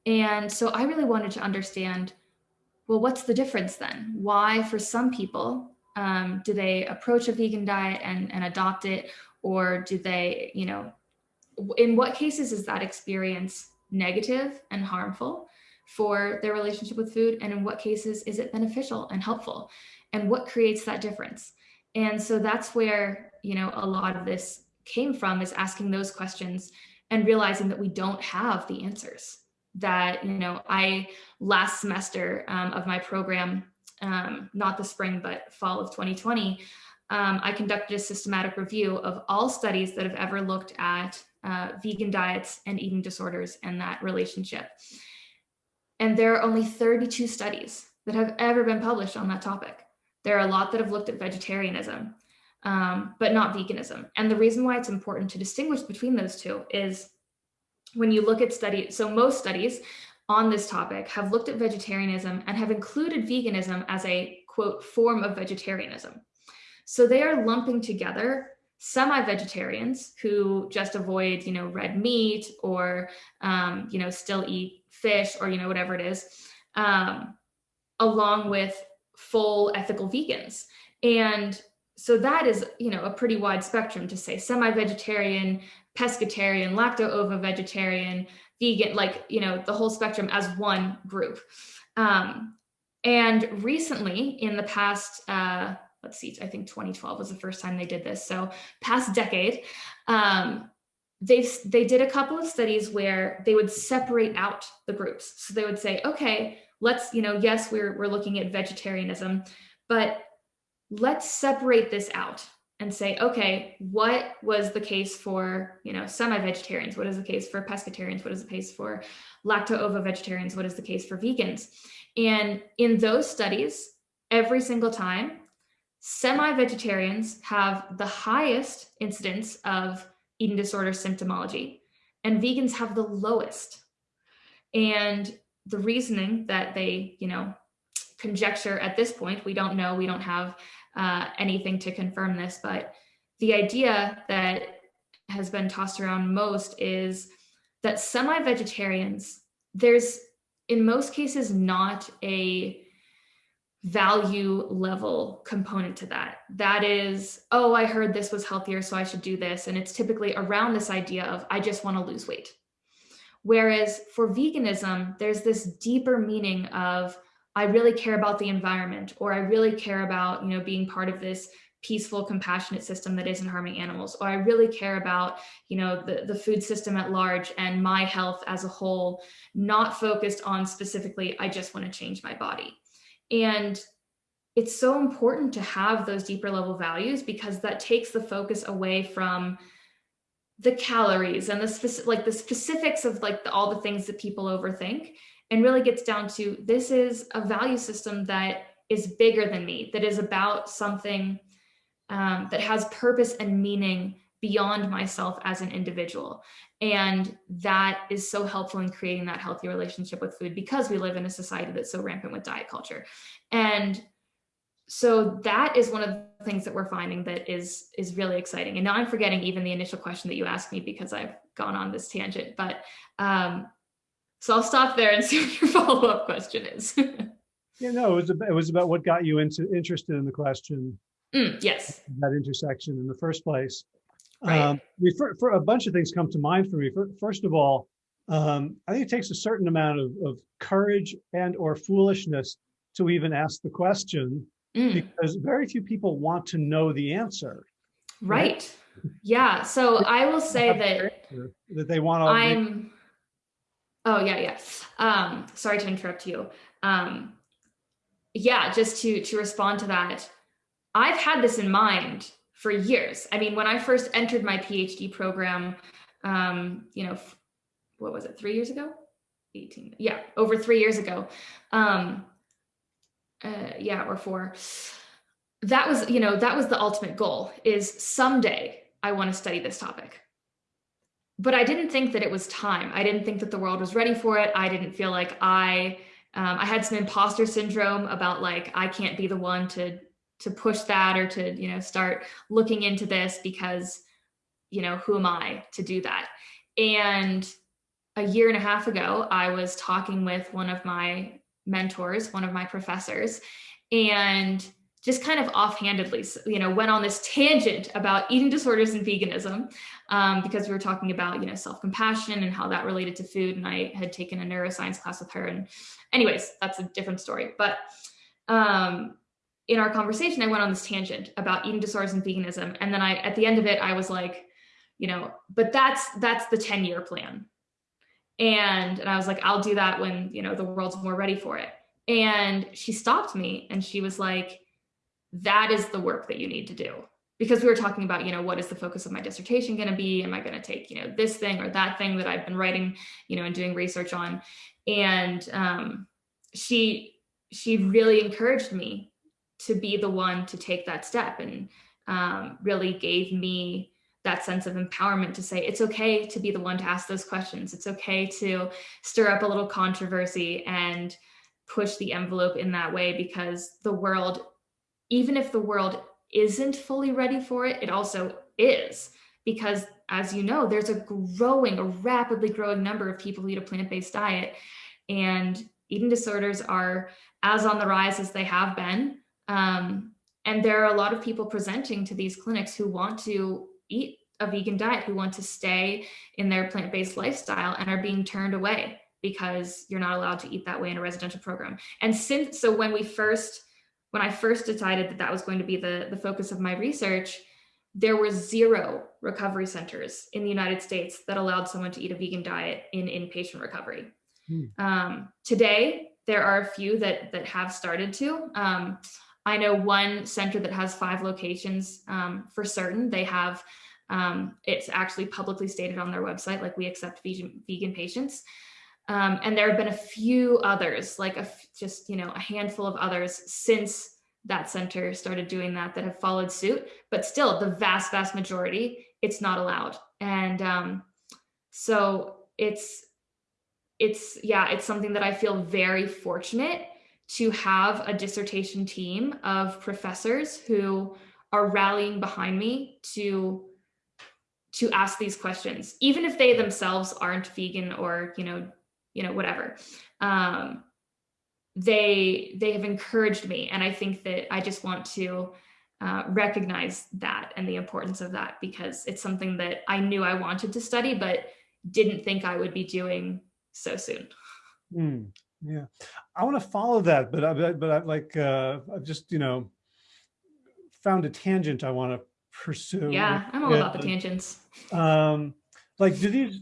And so I really wanted to understand, well, what's the difference then? Why for some people um, do they approach a vegan diet and, and adopt it? Or do they, you know, in what cases is that experience negative and harmful? for their relationship with food and in what cases is it beneficial and helpful and what creates that difference and so that's where you know a lot of this came from is asking those questions and realizing that we don't have the answers that you know i last semester um, of my program um, not the spring but fall of 2020 um, i conducted a systematic review of all studies that have ever looked at uh, vegan diets and eating disorders and that relationship and there are only 32 studies that have ever been published on that topic. There are a lot that have looked at vegetarianism, um, but not veganism. And the reason why it's important to distinguish between those two is when you look at studies, so most studies on this topic have looked at vegetarianism and have included veganism as a quote form of vegetarianism. So they are lumping together semi-vegetarians who just avoid, you know, red meat or, um, you know, still eat fish or, you know, whatever it is, um, along with full ethical vegans. And so that is, you know, a pretty wide spectrum to say semi-vegetarian, pescatarian, lacto-ovo-vegetarian, vegan, like, you know, the whole spectrum as one group. Um, and recently in the past, uh, let's see, I think 2012 was the first time they did this. So past decade, um, they they did a couple of studies where they would separate out the groups. So they would say, okay, let's, you know, yes, we're, we're looking at vegetarianism, but let's separate this out and say, okay, what was the case for, you know, semi-vegetarians? What is the case for pescatarians? What is the case for lacto-ovo-vegetarians? What is the case for vegans? And in those studies, every single time, Semi-vegetarians have the highest incidence of eating disorder symptomology, and vegans have the lowest. And the reasoning that they, you know, conjecture at this point, we don't know, we don't have uh, anything to confirm this, but the idea that has been tossed around most is that semi-vegetarians, there's in most cases not a value level component to that. That is, oh, I heard this was healthier, so I should do this. And it's typically around this idea of, I just want to lose weight. Whereas for veganism, there's this deeper meaning of, I really care about the environment, or I really care about, you know, being part of this peaceful, compassionate system that isn't harming animals, or I really care about, you know, the, the food system at large and my health as a whole, not focused on specifically, I just want to change my body. And it's so important to have those deeper level values because that takes the focus away from the calories and the specific like the specifics of like the, all the things that people overthink and really gets down to this is a value system that is bigger than me that is about something um, that has purpose and meaning beyond myself as an individual and that is so helpful in creating that healthy relationship with food because we live in a society that's so rampant with diet culture. And so that is one of the things that we're finding that is is really exciting. And now I'm forgetting even the initial question that you asked me because I've gone on this tangent. But um, so I'll stop there and see what your follow-up question is. yeah, no, it was about, it was about what got you into interested in the question. Mm, yes. That intersection in the first place. Right. Um, for, for, a bunch of things come to mind for me. For, first of all, um, I think it takes a certain amount of, of courage and or foolishness to even ask the question mm. because very few people want to know the answer. Right. right? Yeah. So I will say that that they want to. I'm. Oh yeah, yeah. Um, sorry to interrupt you. Um, yeah, just to to respond to that, I've had this in mind for years. I mean, when I first entered my PhD program, um, you know, what was it, three years ago? 18, yeah, over three years ago. Um, uh, yeah, or four. That was, you know, that was the ultimate goal is someday I want to study this topic. But I didn't think that it was time. I didn't think that the world was ready for it. I didn't feel like I, um, I had some imposter syndrome about like, I can't be the one to, to push that or to, you know, start looking into this because, you know, who am I to do that? And a year and a half ago, I was talking with one of my mentors, one of my professors, and just kind of offhandedly, you know, went on this tangent about eating disorders and veganism um, because we were talking about, you know, self-compassion and how that related to food. And I had taken a neuroscience class with her. And anyways, that's a different story. But um, in our conversation, I went on this tangent about eating disorders and veganism. And then I, at the end of it, I was like, you know, but that's, that's the 10 year plan. And, and I was like, I'll do that when, you know, the world's more ready for it. And she stopped me and she was like, that is the work that you need to do. Because we were talking about, you know, what is the focus of my dissertation going to be? Am I going to take, you know, this thing or that thing that I've been writing, you know, and doing research on? And um, she, she really encouraged me to be the one to take that step and um, really gave me that sense of empowerment to say it's okay to be the one to ask those questions. It's okay to stir up a little controversy and push the envelope in that way because the world, even if the world isn't fully ready for it, it also is because as you know, there's a growing, a rapidly growing number of people who eat a plant-based diet and eating disorders are as on the rise as they have been. Um, and there are a lot of people presenting to these clinics who want to eat a vegan diet, who want to stay in their plant-based lifestyle and are being turned away because you're not allowed to eat that way in a residential program. And since, so when we first, when I first decided that that was going to be the, the focus of my research, there were zero recovery centers in the United States that allowed someone to eat a vegan diet in inpatient recovery. Hmm. Um, today, there are a few that, that have started to. Um, I know one center that has five locations um, for certain. They have, um, it's actually publicly stated on their website, like we accept vegan, vegan patients. Um, and there have been a few others, like a, just, you know, a handful of others since that center started doing that, that have followed suit, but still the vast, vast majority, it's not allowed. And um, so it's, it's, yeah, it's something that I feel very fortunate to have a dissertation team of professors who are rallying behind me to to ask these questions, even if they themselves aren't vegan or, you know, you know, whatever. Um, they they have encouraged me. And I think that I just want to uh, recognize that and the importance of that because it's something that I knew I wanted to study, but didn't think I would be doing so soon. Mm. Yeah, I want to follow that, but I, but I like uh, I've just you know found a tangent I want to pursue. Yeah, I'm all about the tangents. Um, like, do these?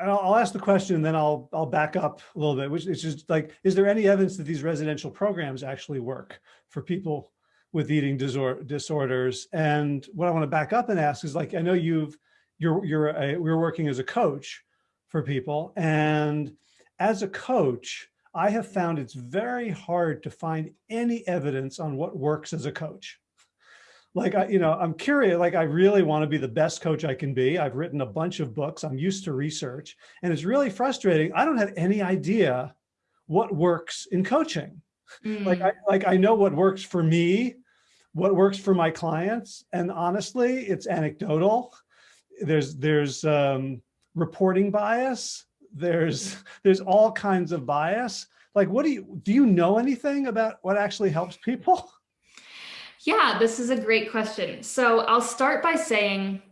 I'll, I'll ask the question, and then I'll I'll back up a little bit. Which is just like, is there any evidence that these residential programs actually work for people with eating disor disorders? And what I want to back up and ask is like, I know you've you're you're a, we're working as a coach for people, and as a coach, I have found it's very hard to find any evidence on what works as a coach. Like, I, you know, I'm curious, like I really want to be the best coach I can be. I've written a bunch of books. I'm used to research and it's really frustrating. I don't have any idea what works in coaching. Mm. Like, I, like I know what works for me, what works for my clients. And honestly, it's anecdotal. There's, there's um, reporting bias there's there's all kinds of bias. Like, what do you do you know anything about what actually helps people? Yeah, this is a great question. So I'll start by saying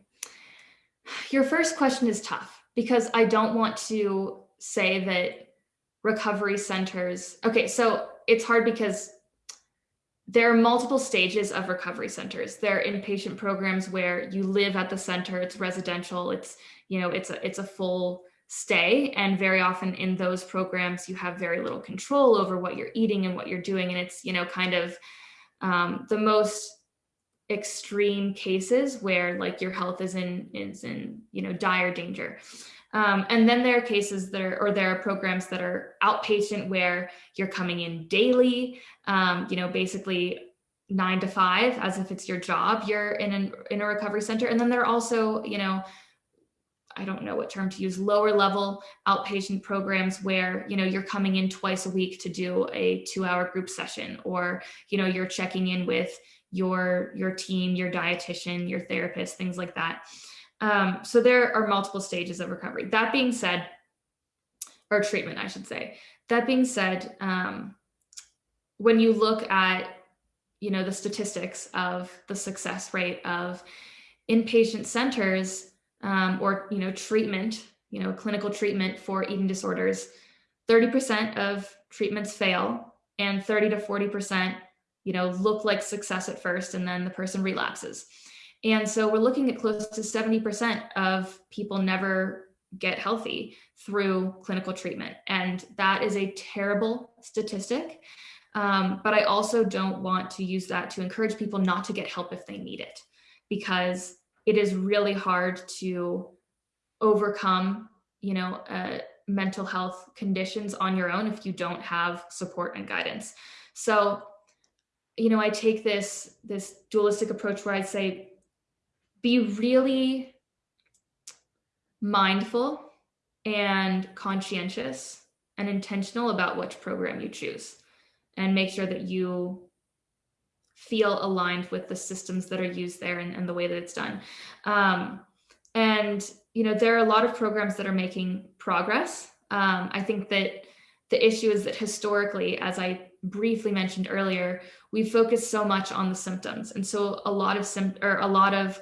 your first question is tough because I don't want to say that recovery centers. Okay, so it's hard because there are multiple stages of recovery centers. There are inpatient programs where you live at the center, it's residential, it's, you know, it's a, it's a full stay. And very often in those programs, you have very little control over what you're eating and what you're doing. And it's, you know, kind of um, the most extreme cases where like your health is in, is in, you know, dire danger. Um, and then there are cases that are, or there are programs that are outpatient where you're coming in daily, um, you know, basically nine to five, as if it's your job, you're in, an, in a recovery center. And then there are also, you know, I don't know what term to use, lower level outpatient programs where, you know, you're coming in twice a week to do a two hour group session, or, you know, you're checking in with your, your team, your dietitian, your therapist, things like that. Um, so there are multiple stages of recovery. That being said, or treatment, I should say. That being said, um, when you look at, you know, the statistics of the success rate of inpatient centers um, or, you know, treatment, you know, clinical treatment for eating disorders, 30% of treatments fail and 30 to 40%, you know, look like success at first and then the person relapses. And so we're looking at close to 70% of people never get healthy through clinical treatment. And that is a terrible statistic. Um, but I also don't want to use that to encourage people not to get help if they need it, because it is really hard to overcome, you know, uh, mental health conditions on your own if you don't have support and guidance. So, you know, I take this this dualistic approach where I say be really mindful and conscientious and intentional about which program you choose and make sure that you feel aligned with the systems that are used there and, and the way that it's done. Um, and, you know, there are a lot of programs that are making progress. Um, I think that the issue is that historically, as I briefly mentioned earlier, we focus so much on the symptoms. And so a lot of sim or a lot of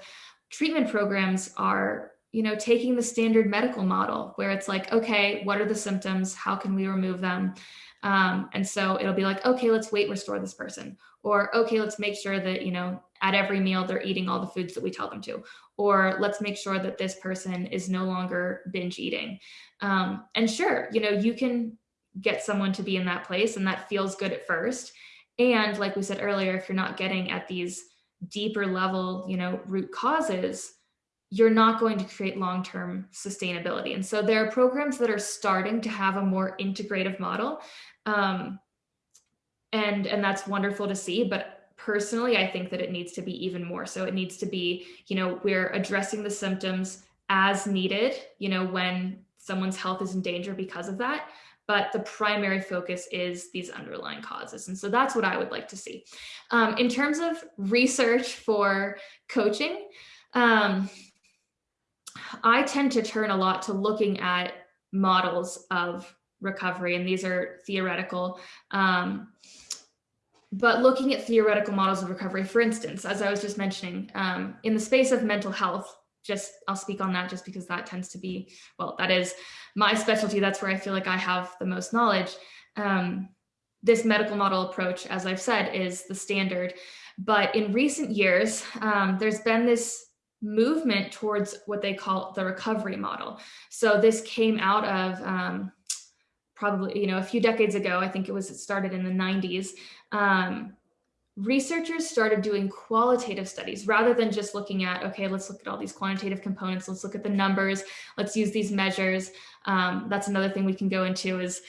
treatment programs are you know taking the standard medical model where it's like okay what are the symptoms how can we remove them um, and so it'll be like okay let's weight restore this person or okay let's make sure that you know at every meal they're eating all the foods that we tell them to or let's make sure that this person is no longer binge eating um, and sure you know you can get someone to be in that place and that feels good at first and like we said earlier if you're not getting at these deeper level, you know, root causes, you're not going to create long-term sustainability. And so there are programs that are starting to have a more integrative model. Um, and, and that's wonderful to see, but personally, I think that it needs to be even more. So it needs to be, you know, we're addressing the symptoms as needed, you know, when someone's health is in danger because of that but the primary focus is these underlying causes. And so that's what I would like to see. Um, in terms of research for coaching, um, I tend to turn a lot to looking at models of recovery, and these are theoretical. Um, but looking at theoretical models of recovery, for instance, as I was just mentioning, um, in the space of mental health, just I'll speak on that just because that tends to be, well, that is my specialty. That's where I feel like I have the most knowledge. Um, this medical model approach, as I've said, is the standard. But in recent years, um, there's been this movement towards what they call the recovery model. So this came out of um, probably, you know, a few decades ago, I think it was it started in the 90s. Um, researchers started doing qualitative studies rather than just looking at, okay, let's look at all these quantitative components, let's look at the numbers, let's use these measures. Um, that's another thing we can go into is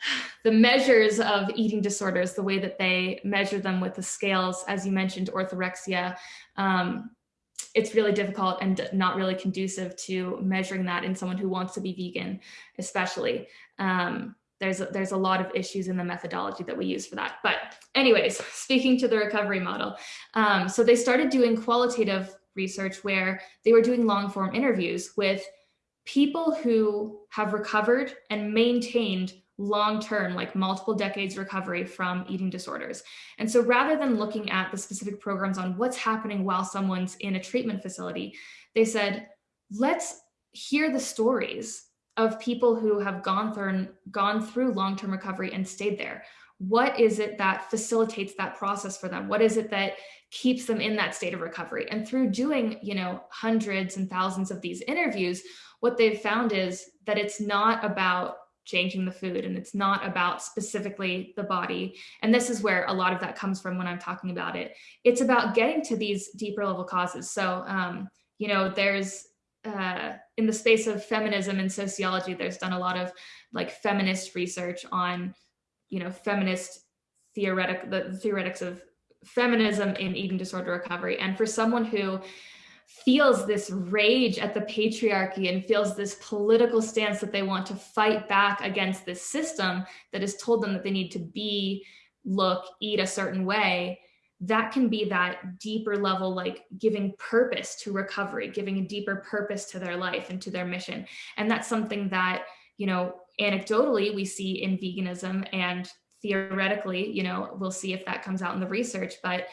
the measures of eating disorders, the way that they measure them with the scales, as you mentioned, orthorexia. Um, it's really difficult and not really conducive to measuring that in someone who wants to be vegan, especially. Um, there's a, there's a lot of issues in the methodology that we use for that. But anyways, speaking to the recovery model. Um, so they started doing qualitative research where they were doing long form interviews with people who have recovered and maintained long-term, like multiple decades recovery from eating disorders. And so rather than looking at the specific programs on what's happening while someone's in a treatment facility, they said, let's hear the stories of people who have gone through gone through long-term recovery and stayed there what is it that facilitates that process for them? What is it that keeps them in that state of recovery? And through doing, you know, hundreds and thousands of these interviews, what they've found is that it's not about changing the food and it's not about specifically the body. And this is where a lot of that comes from when i'm talking about it. It's about getting to these deeper level causes. So um, you know there's uh, in the space of feminism and sociology there's done a lot of like feminist research on you know feminist theoretic the theoretics of feminism in eating disorder recovery. And for someone who feels this rage at the patriarchy and feels this political stance that they want to fight back against this system that has told them that they need to be look eat a certain way that can be that deeper level like giving purpose to recovery giving a deeper purpose to their life and to their mission. And that's something that you know anecdotally we see in veganism and theoretically you know we'll see if that comes out in the research but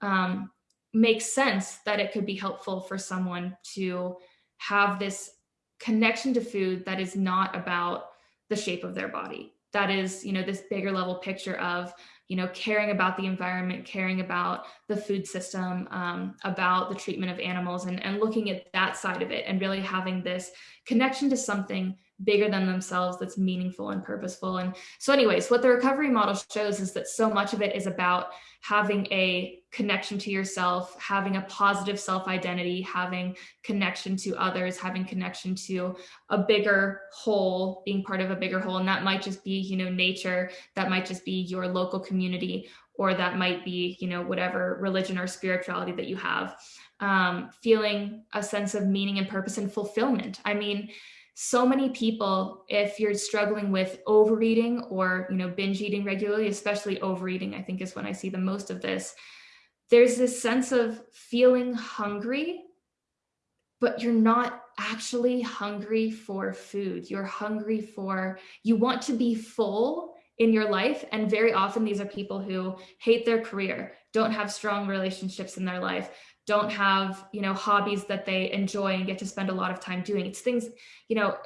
um, makes sense that it could be helpful for someone to have this connection to food that is not about the shape of their body. That is you know this bigger level picture of you know caring about the environment caring about the food system um, about the treatment of animals and, and looking at that side of it and really having this connection to something bigger than themselves that's meaningful and purposeful. And so, anyways, what the recovery model shows is that so much of it is about having a connection to yourself, having a positive self identity, having connection to others, having connection to a bigger whole, being part of a bigger whole. And that might just be, you know, nature, that might just be your local community, or that might be, you know, whatever religion or spirituality that you have. Um, feeling a sense of meaning and purpose and fulfillment. I mean, so many people if you're struggling with overeating or you know binge eating regularly especially overeating i think is when i see the most of this there's this sense of feeling hungry but you're not actually hungry for food. You're hungry for you want to be full in your life and very often these are people who hate their career don't have strong relationships in their life don't have you know hobbies that they enjoy and get to spend a lot of time doing. It's things you know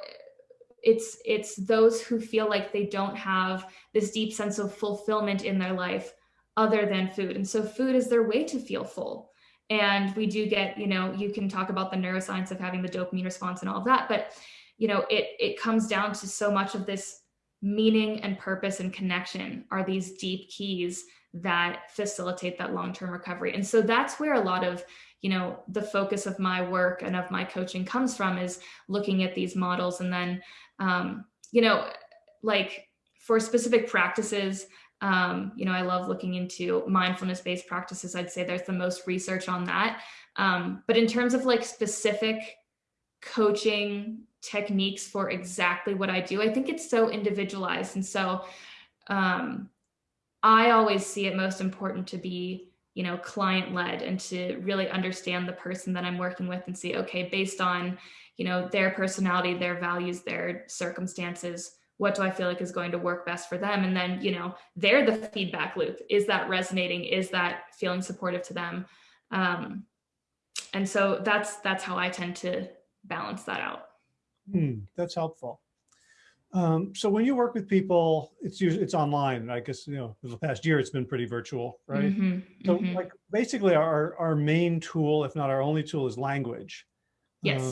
it's it's those who feel like they don't have this deep sense of fulfillment in their life other than food. And so food is their way to feel full. And we do get you know you can talk about the neuroscience of having the dopamine response and all of that but you know it it comes down to so much of this meaning and purpose and connection are these deep keys that facilitate that long-term recovery. And so that's where a lot of you know the focus of my work and of my coaching comes from is looking at these models and then um, you know like for specific practices um, you know i love looking into mindfulness based practices. I'd say there's the most research on that. Um, but in terms of like specific coaching techniques for exactly what i do i think it's so individualized. And so um, I always see it most important to be, you know, client led and to really understand the person that I'm working with and see, okay, based on, you know, their personality, their values, their circumstances, what do I feel like is going to work best for them? And then, you know, they're the feedback loop. Is that resonating? Is that feeling supportive to them? Um, and so that's that's how I tend to balance that out. Hmm, that's helpful. Um, so when you work with people, it's usually it's online. I guess you know for the past year it's been pretty virtual, right? Mm -hmm, so mm -hmm. like basically our our main tool, if not our only tool, is language. Yes. Uh,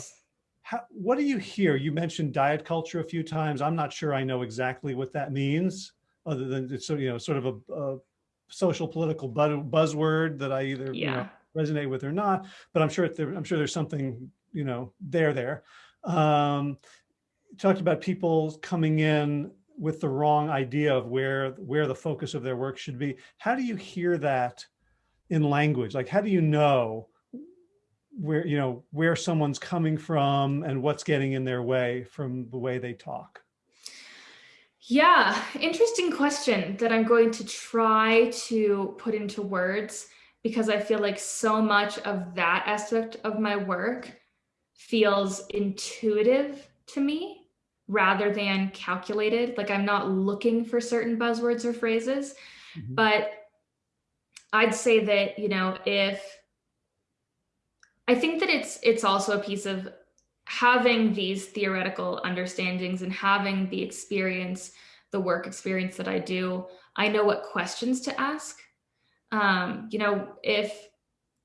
how, what do you hear? You mentioned diet culture a few times. I'm not sure I know exactly what that means, other than it's you know sort of a, a social political buzzword that I either yeah. you know, resonate with or not. But I'm sure there, I'm sure there's something you know there there. Um, talked about people coming in with the wrong idea of where where the focus of their work should be. How do you hear that in language? Like, how do you know where, you know, where someone's coming from and what's getting in their way from the way they talk? Yeah, interesting question that I'm going to try to put into words because I feel like so much of that aspect of my work feels intuitive to me rather than calculated. Like I'm not looking for certain buzzwords or phrases, mm-hmm. but I'd say that, you know, if I think that it's it's also a piece of having these theoretical understandings and having the experience, the work experience that I do, I know what questions to ask. Um, you know, if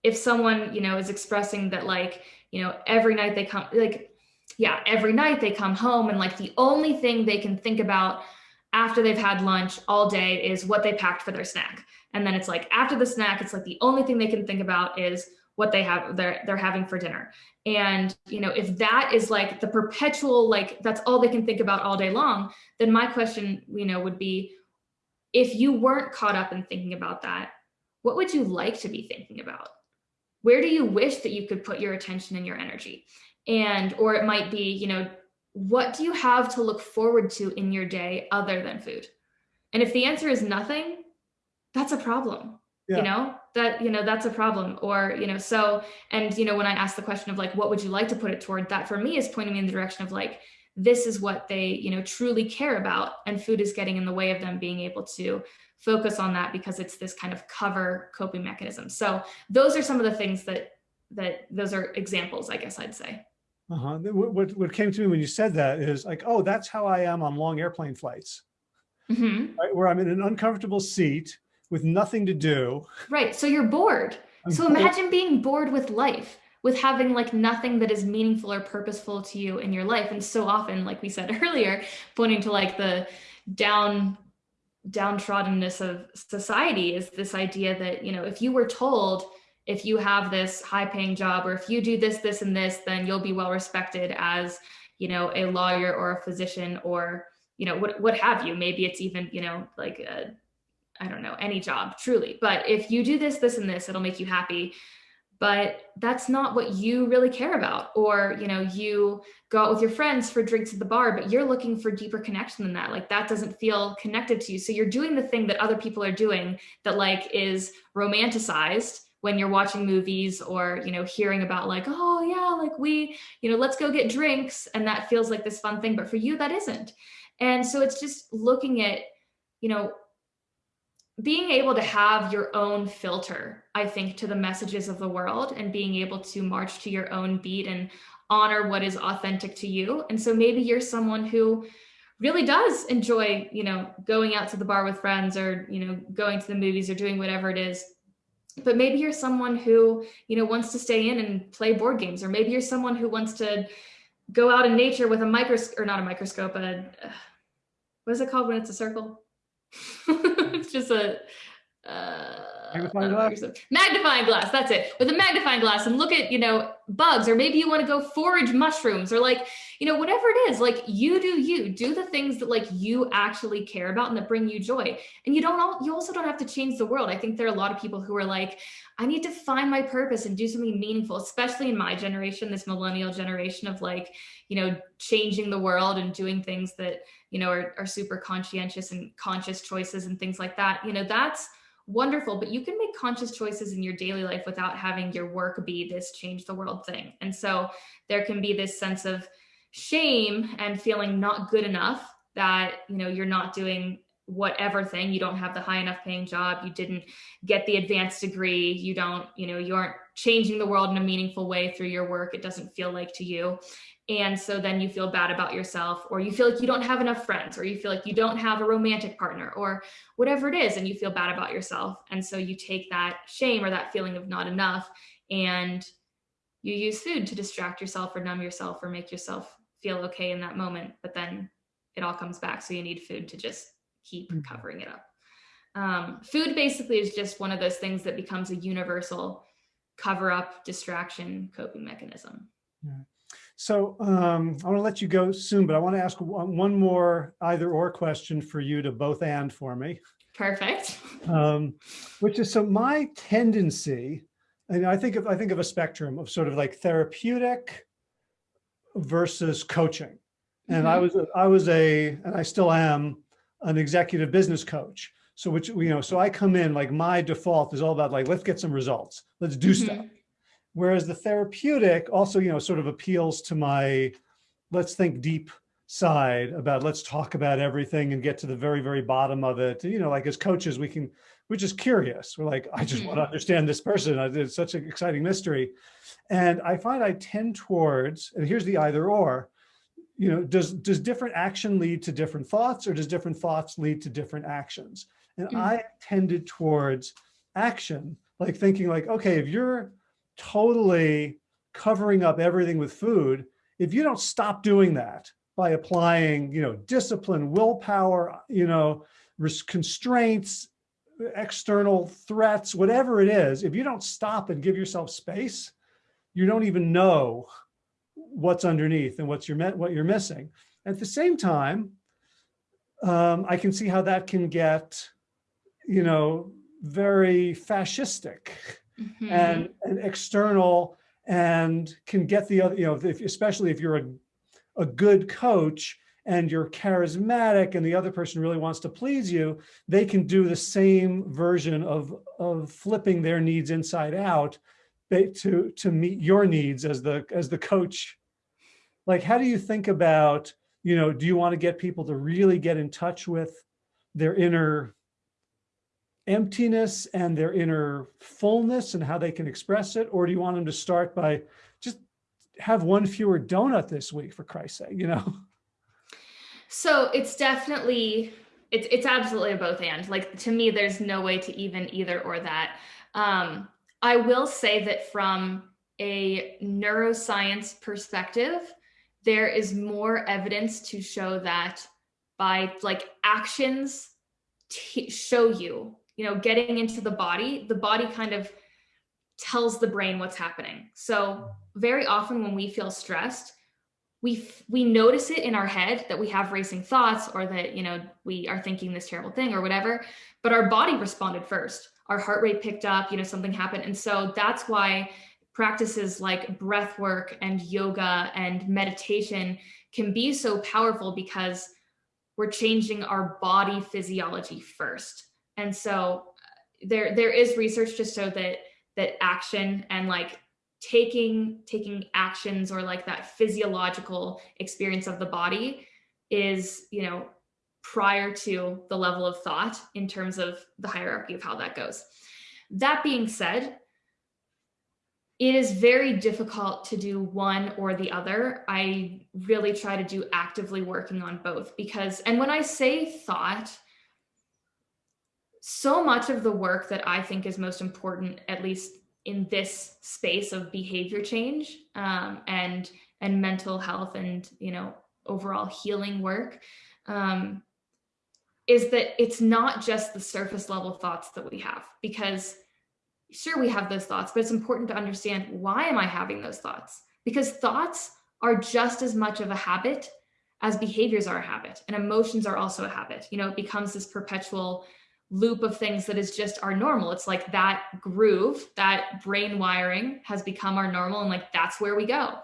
if someone, you know, is expressing that like, you know, every night they come like yeah, every night they come home and like the only thing they can think about after they've had lunch all day is what they packed for their snack. And then it's like after the snack, it's like the only thing they can think about is what they have they're they're having for dinner. And you know, if that is like the perpetual like that's all they can think about all day long, then my question, you know, would be if you weren't caught up in thinking about that, what would you like to be thinking about? Where do you wish that you could put your attention and your energy? And or it might be, you know, what do you have to look forward to in your day other than food? And if the answer is nothing, that's a problem. Yeah. You know, that, you know, that's a problem. Or, you know, so, and, you know, when I ask the question of like, what would you like to put it toward, that for me is pointing me in the direction of like, this is what they, you know, truly care about. And food is getting in the way of them being able to focus on that because it's this kind of cover coping mechanism. So those are some of the things that, that those are examples, I guess I'd say. Uh-huh. What, what came to me when you said that is like, oh, that's how I am on long airplane flights, mm -hmm. right? Where I'm in an uncomfortable seat with nothing to do. Right. So you're bored. I'm so bored. imagine being bored with life, with having like nothing that is meaningful or purposeful to you in your life. And so often, like we said earlier, pointing to like the down downtroddenness of society is this idea that, you know, if you were told if you have this high paying job or if you do this, this, and this, then you'll be well respected as, you know, a lawyer or a physician or, you know, what, what have you. Maybe it's even, you know, like, I don't know, any job truly. But if you do this, this, and this, it'll make you happy. But that's not what you really care about. Or, you know, you go out with your friends for drinks at the bar, but you're looking for deeper connection than that. Like that doesn't feel connected to you. So you're doing the thing that other people are doing that like is romanticized when you're watching movies or you know hearing about like oh yeah like we you know let's go get drinks and that feels like this fun thing but for you that isn't. And so it's just looking at you know being able to have your own filter i think to the messages of the world and being able to march to your own beat and honor what is authentic to you. And so maybe you're someone who really does enjoy you know going out to the bar with friends or you know going to the movies or doing whatever it is but maybe you're someone who, you know, wants to stay in and play board games, or maybe you're someone who wants to go out in nature with a microscope, or not a microscope, a, what is it called when it's a circle? it's just a, uh, Magnifying uh, glass? Magnifying glass, that's it. With a magnifying glass and look at, you know, bugs, or maybe you want to go forage mushrooms or like, you know, whatever it is, like you do you, do the things that like you actually care about and that bring you joy. And you don't, all, you also don't have to change the world. I think there are a lot of people who are like, I need to find my purpose and do something meaningful, especially in my generation, this millennial generation of like, you know, changing the world and doing things that, you know, are, are super conscientious and conscious choices and things like that. You know, that's, wonderful, but you can make conscious choices in your daily life without having your work be this change the world thing. And so there can be this sense of shame and feeling not good enough that, you know, you're not doing whatever thing, you don't have the high enough paying job, you didn't get the advanced degree, you don't, you know, you aren't changing the world in a meaningful way through your work. It doesn't feel like to you. And so then you feel bad about yourself, or you feel like you don't have enough friends, or you feel like you don't have a romantic partner, or whatever it is, and you feel bad about yourself. And so you take that shame or that feeling of not enough and you use food to distract yourself or numb yourself or make yourself feel okay in that moment. But then it all comes back. So you need food to just keep mm-hmm. covering it up. Um, food basically is just one of those things that becomes a universal cover up distraction coping mechanism. Yeah. So um, I want to let you go soon, but I want to ask one more either or question for you to both and for me. Perfect. Um, which is so my tendency, and I think of I think of a spectrum of sort of like therapeutic versus coaching. And mm -hmm. I mm-hmm. was I was a and I still am an executive business coach. So which you know, so I come in like my default is all about like let's get some results, let's do mm -hmm. stuff. Whereas the therapeutic also, you know, sort of appeals to my, let's think deep side about let's talk about everything and get to the very, very bottom of it. You know, like as coaches, we can, we're just curious. We're like, I just want to mm-hmm. understand this person. It's such an exciting mystery. And I find I tend towards, and here's the either or, you know, does, does different action lead to different thoughts or does different thoughts lead to different actions? And mm. I tended towards action, like thinking like, okay, if you're totally covering up everything with food, if you don't stop doing that by applying, you know, discipline, willpower, you know, constraints, external threats, whatever it is, if you don't stop and give yourself space, you don't even know what's underneath and what's your what you're missing. At the same time, um, I can see how that can get, you know, very fascistic mm -hmm. and, and external and can get the other, you know, if, especially if you're a, a good coach and you're charismatic and the other person really wants to please you, they can do the same version of, of flipping their needs inside out to, to meet your needs as the, as the coach. Like, how do you think about, you know, do you want to get people to really get in touch with their inner emptiness and their inner fullness and how they can express it? Or do you want them to start by just have one fewer donut this week for Christ's sake, you know? So it's definitely, it's, it's absolutely a both and like to me, there's no way to even either or that. Um, I will say that from a neuroscience perspective, there is more evidence to show that by like actions show you you know, getting into the body, the body kind of tells the brain what's happening. So very often when we feel stressed, we we notice it in our head that we have racing thoughts or that, you know, we are thinking this terrible thing or whatever, but our body responded first. Our heart rate picked up, you know, something happened. And so that's why practices like breath work and yoga and meditation can be so powerful because we're changing our body physiology first. And so uh, there there is research to show that that action and like taking taking actions or like that physiological experience of the body is, you know, prior to the level of thought in terms of the hierarchy of how that goes. That being said, it is very difficult to do one or the other. I really try to do actively working on both because, and when I say thought, so much of the work that I think is most important, at least in this space of behavior change um, and and mental health and you know overall healing work, um, is that it's not just the surface level thoughts that we have because sure we have those thoughts, but it's important to understand why am I having those thoughts? Because thoughts are just as much of a habit as behaviors are a habit and emotions are also a habit. You know, it becomes this perpetual loop of things that is just our normal. It's like that groove, that brain wiring has become our normal and like that's where we go.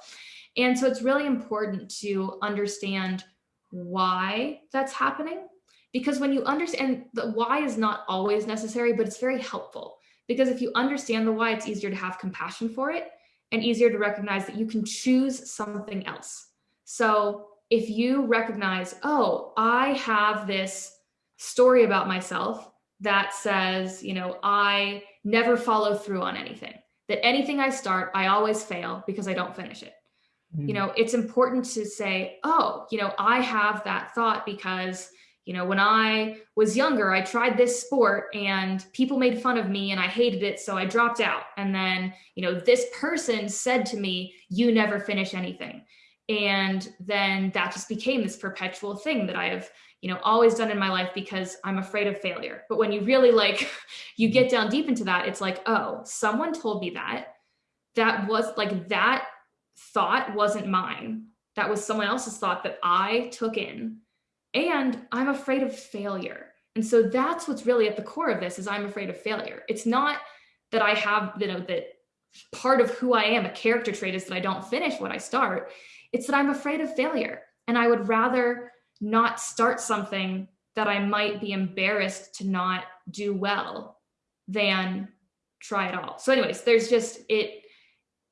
And so it's really important to understand why that's happening because when you understand the why is not always necessary, but it's very helpful because if you understand the why, it's easier to have compassion for it and easier to recognize that you can choose something else. So if you recognize, oh, I have this story about myself that says, you know, I never follow through on anything, that anything I start, I always fail because I don't finish it. Mm. You know, it's important to say, oh, you know, I have that thought because, you know, when I was younger, I tried this sport and people made fun of me and I hated it. So I dropped out. And then, you know, this person said to me, you never finish anything. And then that just became this perpetual thing that I have, you know, always done in my life because I'm afraid of failure. But when you really like, you get down deep into that, it's like, oh, someone told me that. That was like, that thought wasn't mine. That was someone else's thought that I took in. And I'm afraid of failure. And so that's what's really at the core of this is I'm afraid of failure. It's not that I have, you know, that part of who I am, a character trait is that I don't finish what I start. It's that I'm afraid of failure. And I would rather not start something that I might be embarrassed to not do well than try it all. So anyways, there's just it.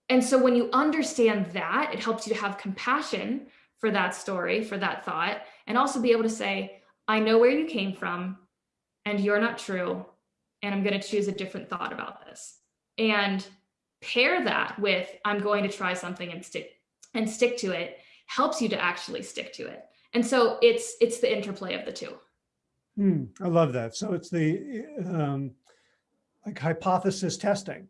And so when you understand that, it helps you to have compassion for that story, for that thought, and also be able to say, I know where you came from and you're not true. And I'm going to choose a different thought about this. And pair that with, I'm going to try something and stick and stick to it helps you to actually stick to it. And so it's it's the interplay of the two. Hmm, I love that. So it's the um, like hypothesis testing,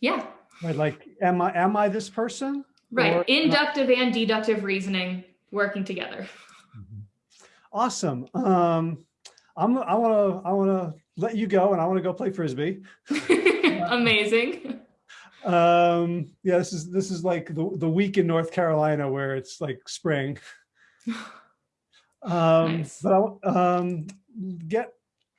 Yeah, right? Like, am I am I this person? right. Inductive and deductive reasoning working together. Awesome. Um, I'm I want to I want to let you go, and I want to go play frisbee. Amazing. Um, yeah, this is this is like the the week in North Carolina where it's like spring. Um, Nice. but I'll um, get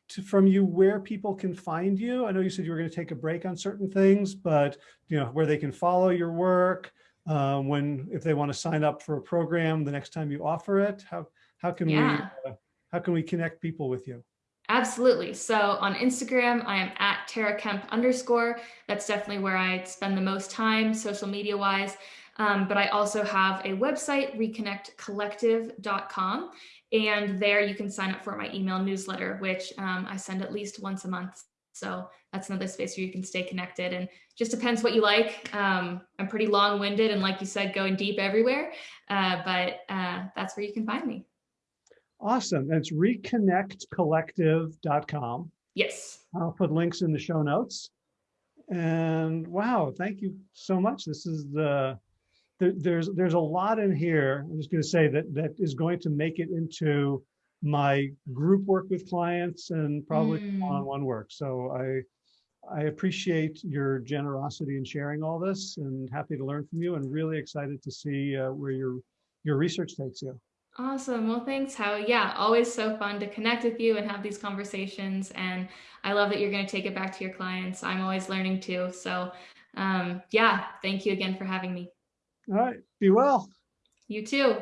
to, from you where people can find you. I know you said you were going to take a break on certain things, but you know where they can follow your work. Um, when if they want to sign up for a program the next time you offer it, how how can Yeah. we uh, how can we connect people with you? Absolutely. So on Instagram, I am at Tara Kemp underscore. That's definitely where I spend the most time social media wise. Um, but I also have a website, reconnectcollective.com. And there you can sign up for my email newsletter, which um, I send at least once a month. So that's another space where you can stay connected and just depends what you like. Um, I'm pretty long winded and, like you said, going deep everywhere. Uh, but uh, that's where you can find me. Awesome. That's reconnectcollective.com. Yes. I'll put links in the show notes. And wow, thank you so much. This is the there, there's there's a lot in here. I'm just going to say that that is going to make it into my group work with clients and probably Mm. one-on-one work. So I I appreciate your generosity in sharing all this and happy to learn from you and really excited to see uh, where your your research takes you. Awesome. Well, thanks, How. Yeah, always so fun to connect with you and have these conversations. And I love that you're going to take it back to your clients. I'm always learning too. So, um, yeah, thank you again for having me. All right, be well. You too.